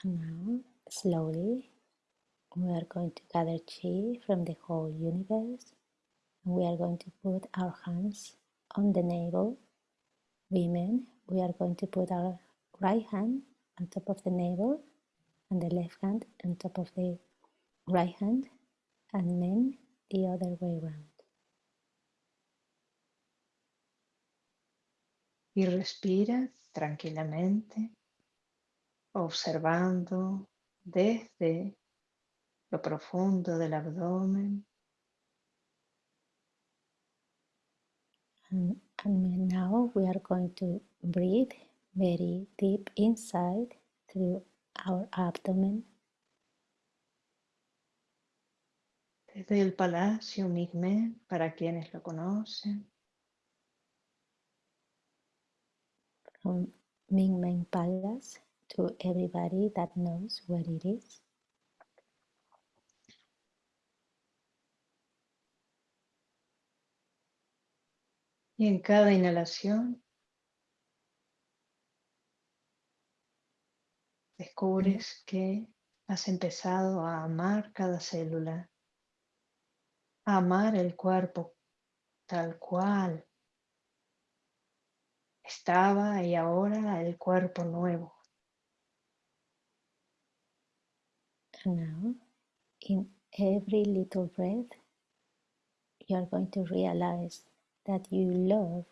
And now, slowly, we are going to gather chi from the whole universe. And we are going to put our hands on the navel. Women, we are going to put our right hand on top of the navel and the left hand on top of the right hand. And men, the other way around. y respira tranquilamente, observando desde lo profundo del abdomen. And, and now we are going to breathe very deep inside through our abdomen. Desde el Palacio Migmen, para quienes lo conocen. from Ming Meng Palace to everybody that knows where it is. Y en cada inhalación descubres que has empezado a amar cada célula, a amar el cuerpo tal cual estaba y ahora el cuerpo nuevo. Now, in every little breath, you are going to realize that you love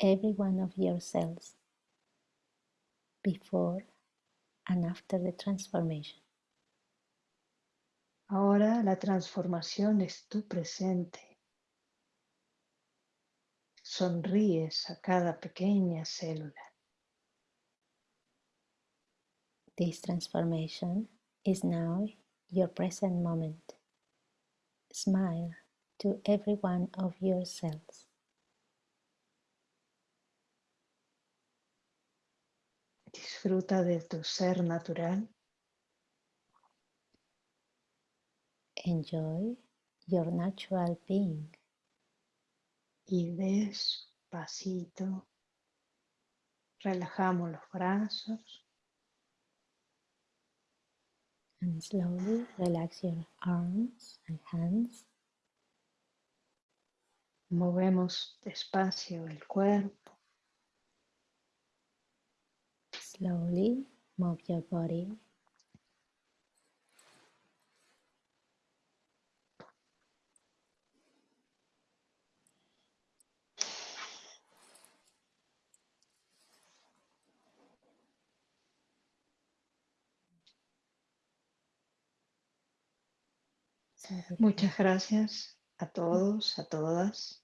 every one of your cells before and after the transformation. Ahora la transformación es tu presente sonríes a cada pequeña célula. This transformation is now your present moment. Smile to every one of your cells. Disfruta de tu ser natural. Enjoy your natural being. y despacito relajamos los brazos. And slowly relax your arms and hands. Movemos despacio el cuerpo. Slowly move your body Muchas gracias a todos, a todas.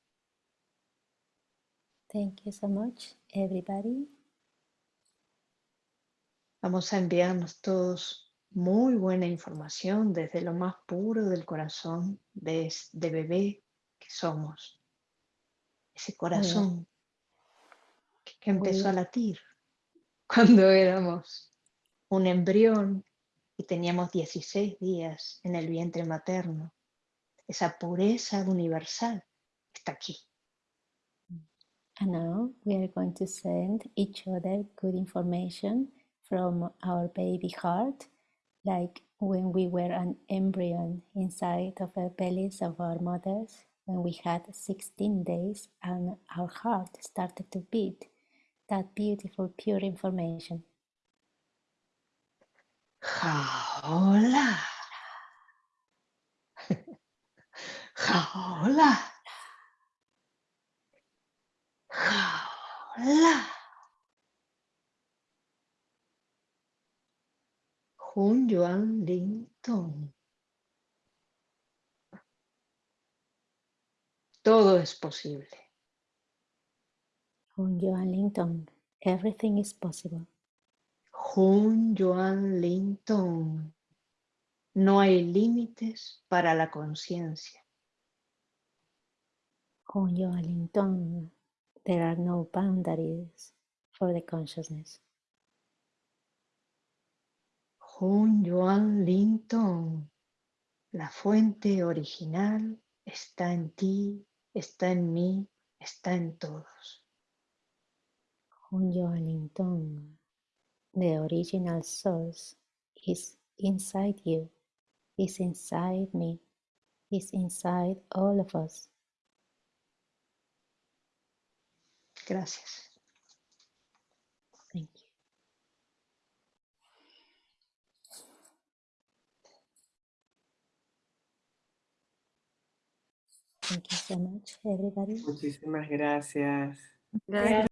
Thank you so much, everybody. Vamos a enviarnos todos muy buena información desde lo más puro del corazón de, de bebé que somos. Ese corazón que, que empezó a latir [LAUGHS] cuando éramos un embrión y teníamos 16 días en el vientre materno. esa pureza universal está aquí. And now we are going to send each other good information from our baby heart, like when we were an embryo inside of the bellies of our mothers, when we had 16 days and our heart started to beat. That beautiful, pure information. Jaola. [LAUGHS] Jaola. Jun Yuan Ling Tong. Todo es posible. On Joan Linton, everything is possible. Jun Yuan Ling Tong. No hay límites para la conciencia. On Joan Linton, there are no boundaries for the consciousness. Jun Yuan Ling Tong. La fuente original está en ti, está en mí, está en todos. On Joan Linton, the original source is inside you, is inside me, is inside all of us. Gracias. Thank you. Thank you so much, everybody. Muchísimas gracias. Gracias.